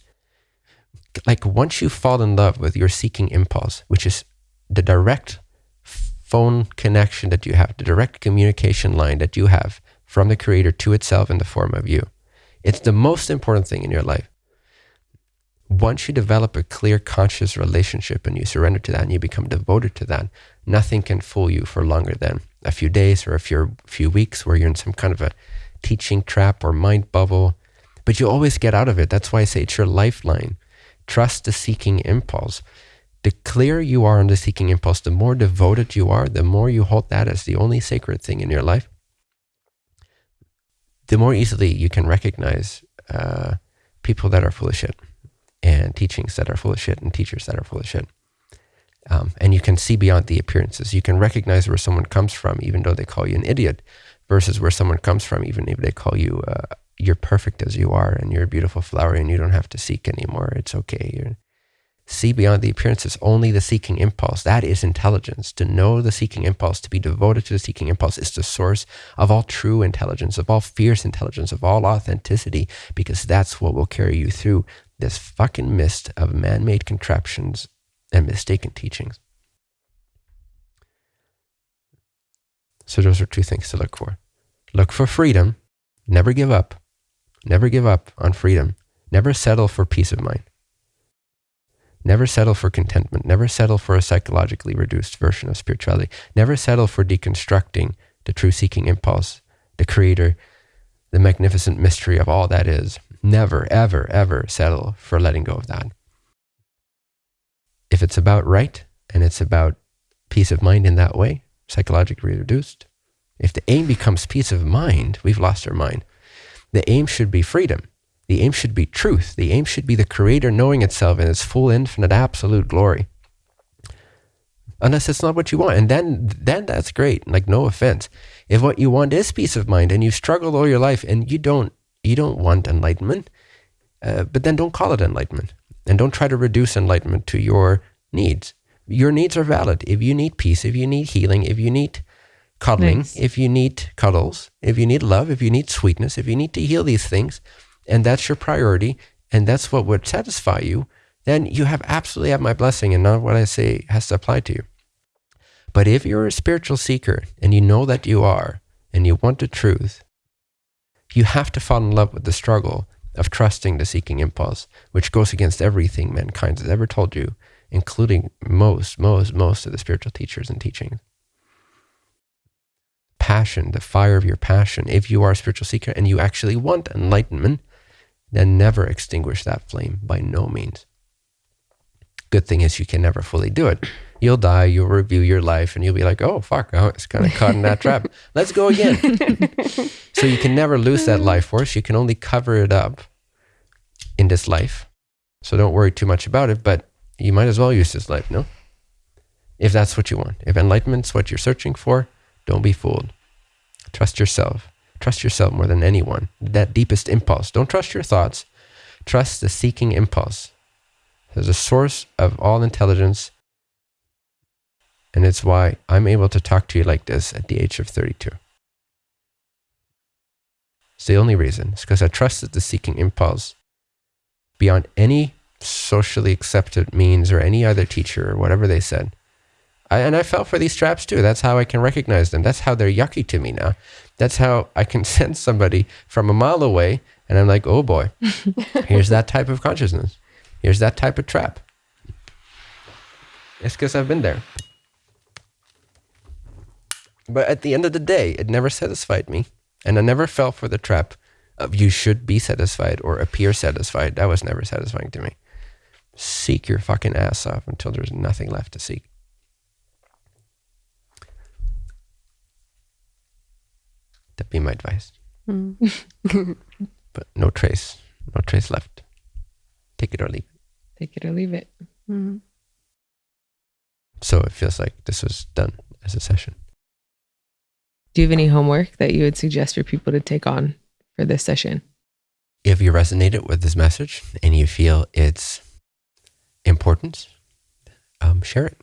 like, once you fall in love with your seeking impulse, which is the direct phone connection that you have, the direct communication line that you have from the creator to itself in the form of you. It's the most important thing in your life. Once you develop a clear, conscious relationship and you surrender to that and you become devoted to that, nothing can fool you for longer than a few days or a few, few weeks where you're in some kind of a teaching trap or mind bubble. But you always get out of it. That's why I say it's your lifeline. Trust the seeking impulse the clearer you are on the seeking impulse, the more devoted you are, the more you hold that as the only sacred thing in your life, the more easily you can recognize uh, people that are full of shit and teachings that are full of shit and teachers that are full of shit. Um, and you can see beyond the appearances. You can recognize where someone comes from, even though they call you an idiot, versus where someone comes from, even if they call you, uh, you're perfect as you are and you're a beautiful flower and you don't have to seek anymore. It's okay. You're, see beyond the appearances, only the seeking impulse. That is intelligence. To know the seeking impulse, to be devoted to the seeking impulse is the source of all true intelligence, of all fierce intelligence, of all authenticity, because that's what will carry you through this fucking mist of man made contraptions and mistaken teachings. So, those are two things to look for look for freedom, never give up, never give up on freedom, never settle for peace of mind. Never settle for contentment. Never settle for a psychologically reduced version of spirituality. Never settle for deconstructing the true seeking impulse, the creator, the magnificent mystery of all that is. Never, ever, ever settle for letting go of that. If it's about right and it's about peace of mind in that way, psychologically reduced, if the aim becomes peace of mind, we've lost our mind. The aim should be freedom. The aim should be truth. The aim should be the creator knowing itself in its full, infinite, absolute glory. Unless it's not what you want. And then, then that's great. Like, no offense. If what you want is peace of mind and you've struggled all your life and you don't, you don't want enlightenment, uh, but then don't call it enlightenment. And don't try to reduce enlightenment to your needs. Your needs are valid. If you need peace, if you need healing, if you need cuddling, nice. if you need cuddles, if you need love, if you need sweetness, if you need to heal these things, and that's your priority, and that's what would satisfy you, then you have absolutely have my blessing, and of what I say has to apply to you. But if you're a spiritual seeker and you know that you are, and you want the truth, you have to fall in love with the struggle of trusting the seeking impulse, which goes against everything mankind has ever told you, including most, most, most of the spiritual teachers and teachings. Passion, the fire of your passion, if you are a spiritual seeker and you actually want enlightenment, then never extinguish that flame by no means. Good thing is you can never fully do it. You'll die, you'll review your life, and you'll be like, oh, fuck, I was kind of caught in that trap. Let's go again. so you can never lose that life force. You can only cover it up in this life. So don't worry too much about it, but you might as well use this life, no? If that's what you want. If enlightenment's what you're searching for, don't be fooled. Trust yourself. Trust yourself more than anyone. That deepest impulse. Don't trust your thoughts. Trust the seeking impulse. There's a source of all intelligence. And it's why I'm able to talk to you like this at the age of 32. It's the only reason. It's because I trusted the seeking impulse beyond any socially accepted means or any other teacher or whatever they said. I, and I fell for these traps too. That's how I can recognize them. That's how they're yucky to me now. That's how I can sense somebody from a mile away, and I'm like, oh boy, here's that type of consciousness. Here's that type of trap. It's because I've been there. But at the end of the day, it never satisfied me, and I never fell for the trap of you should be satisfied or appear satisfied. That was never satisfying to me. Seek your fucking ass off until there's nothing left to seek. That'd be my advice. Mm. But no trace, no trace left. Take it or leave it. Take it or leave it. Mm. So it feels like this was done as a session. Do you have any homework that you would suggest for people to take on for this session? If you resonated with this message and you feel its importance, um, share it.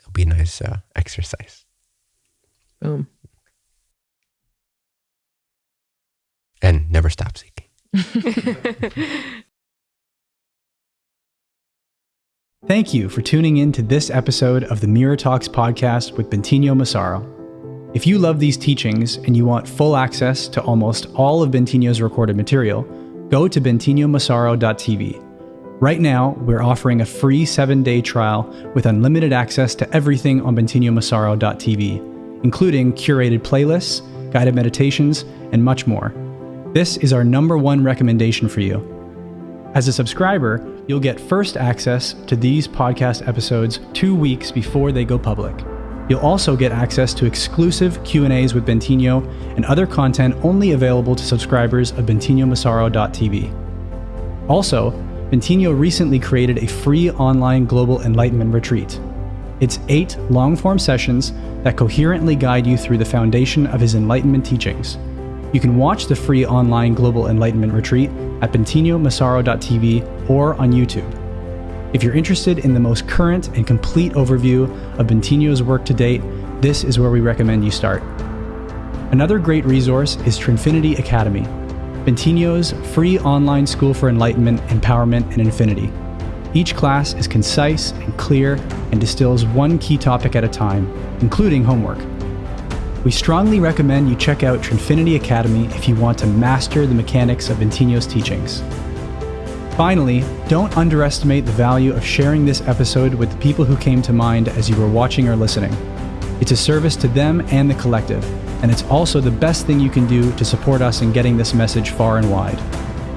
It'll be a nice uh, exercise. Boom. And never stop seeking. Thank you for tuning in to this episode of the Mirror Talks podcast with Bentinho Massaro. If you love these teachings and you want full access to almost all of Bentinho's recorded material, go to bentinhomassaro.tv. Right now, we're offering a free seven day trial with unlimited access to everything on bentinhomassaro.tv, including curated playlists, guided meditations, and much more. This is our number one recommendation for you. As a subscriber, you'll get first access to these podcast episodes 2 weeks before they go public. You'll also get access to exclusive Q&As with Bentinho and other content only available to subscribers of bentinhomassaro.tv. Also, Bentinho recently created a free online global enlightenment retreat. It's 8 long-form sessions that coherently guide you through the foundation of his enlightenment teachings. You can watch the free online global enlightenment retreat at bentinhomassaro.tv or on YouTube. If you're interested in the most current and complete overview of Bentinho's work to date, this is where we recommend you start. Another great resource is Trinfinity Academy, Bentinho's free online school for enlightenment, empowerment, and infinity. Each class is concise and clear and distills one key topic at a time, including homework. We strongly recommend you check out Trinfinity Academy if you want to master the mechanics of Bentinho's teachings. Finally, don't underestimate the value of sharing this episode with the people who came to mind as you were watching or listening. It's a service to them and the collective, and it's also the best thing you can do to support us in getting this message far and wide.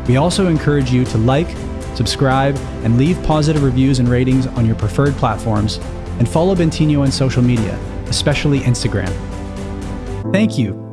We also encourage you to like, subscribe, and leave positive reviews and ratings on your preferred platforms, and follow Bentinho on social media, especially Instagram. Thank you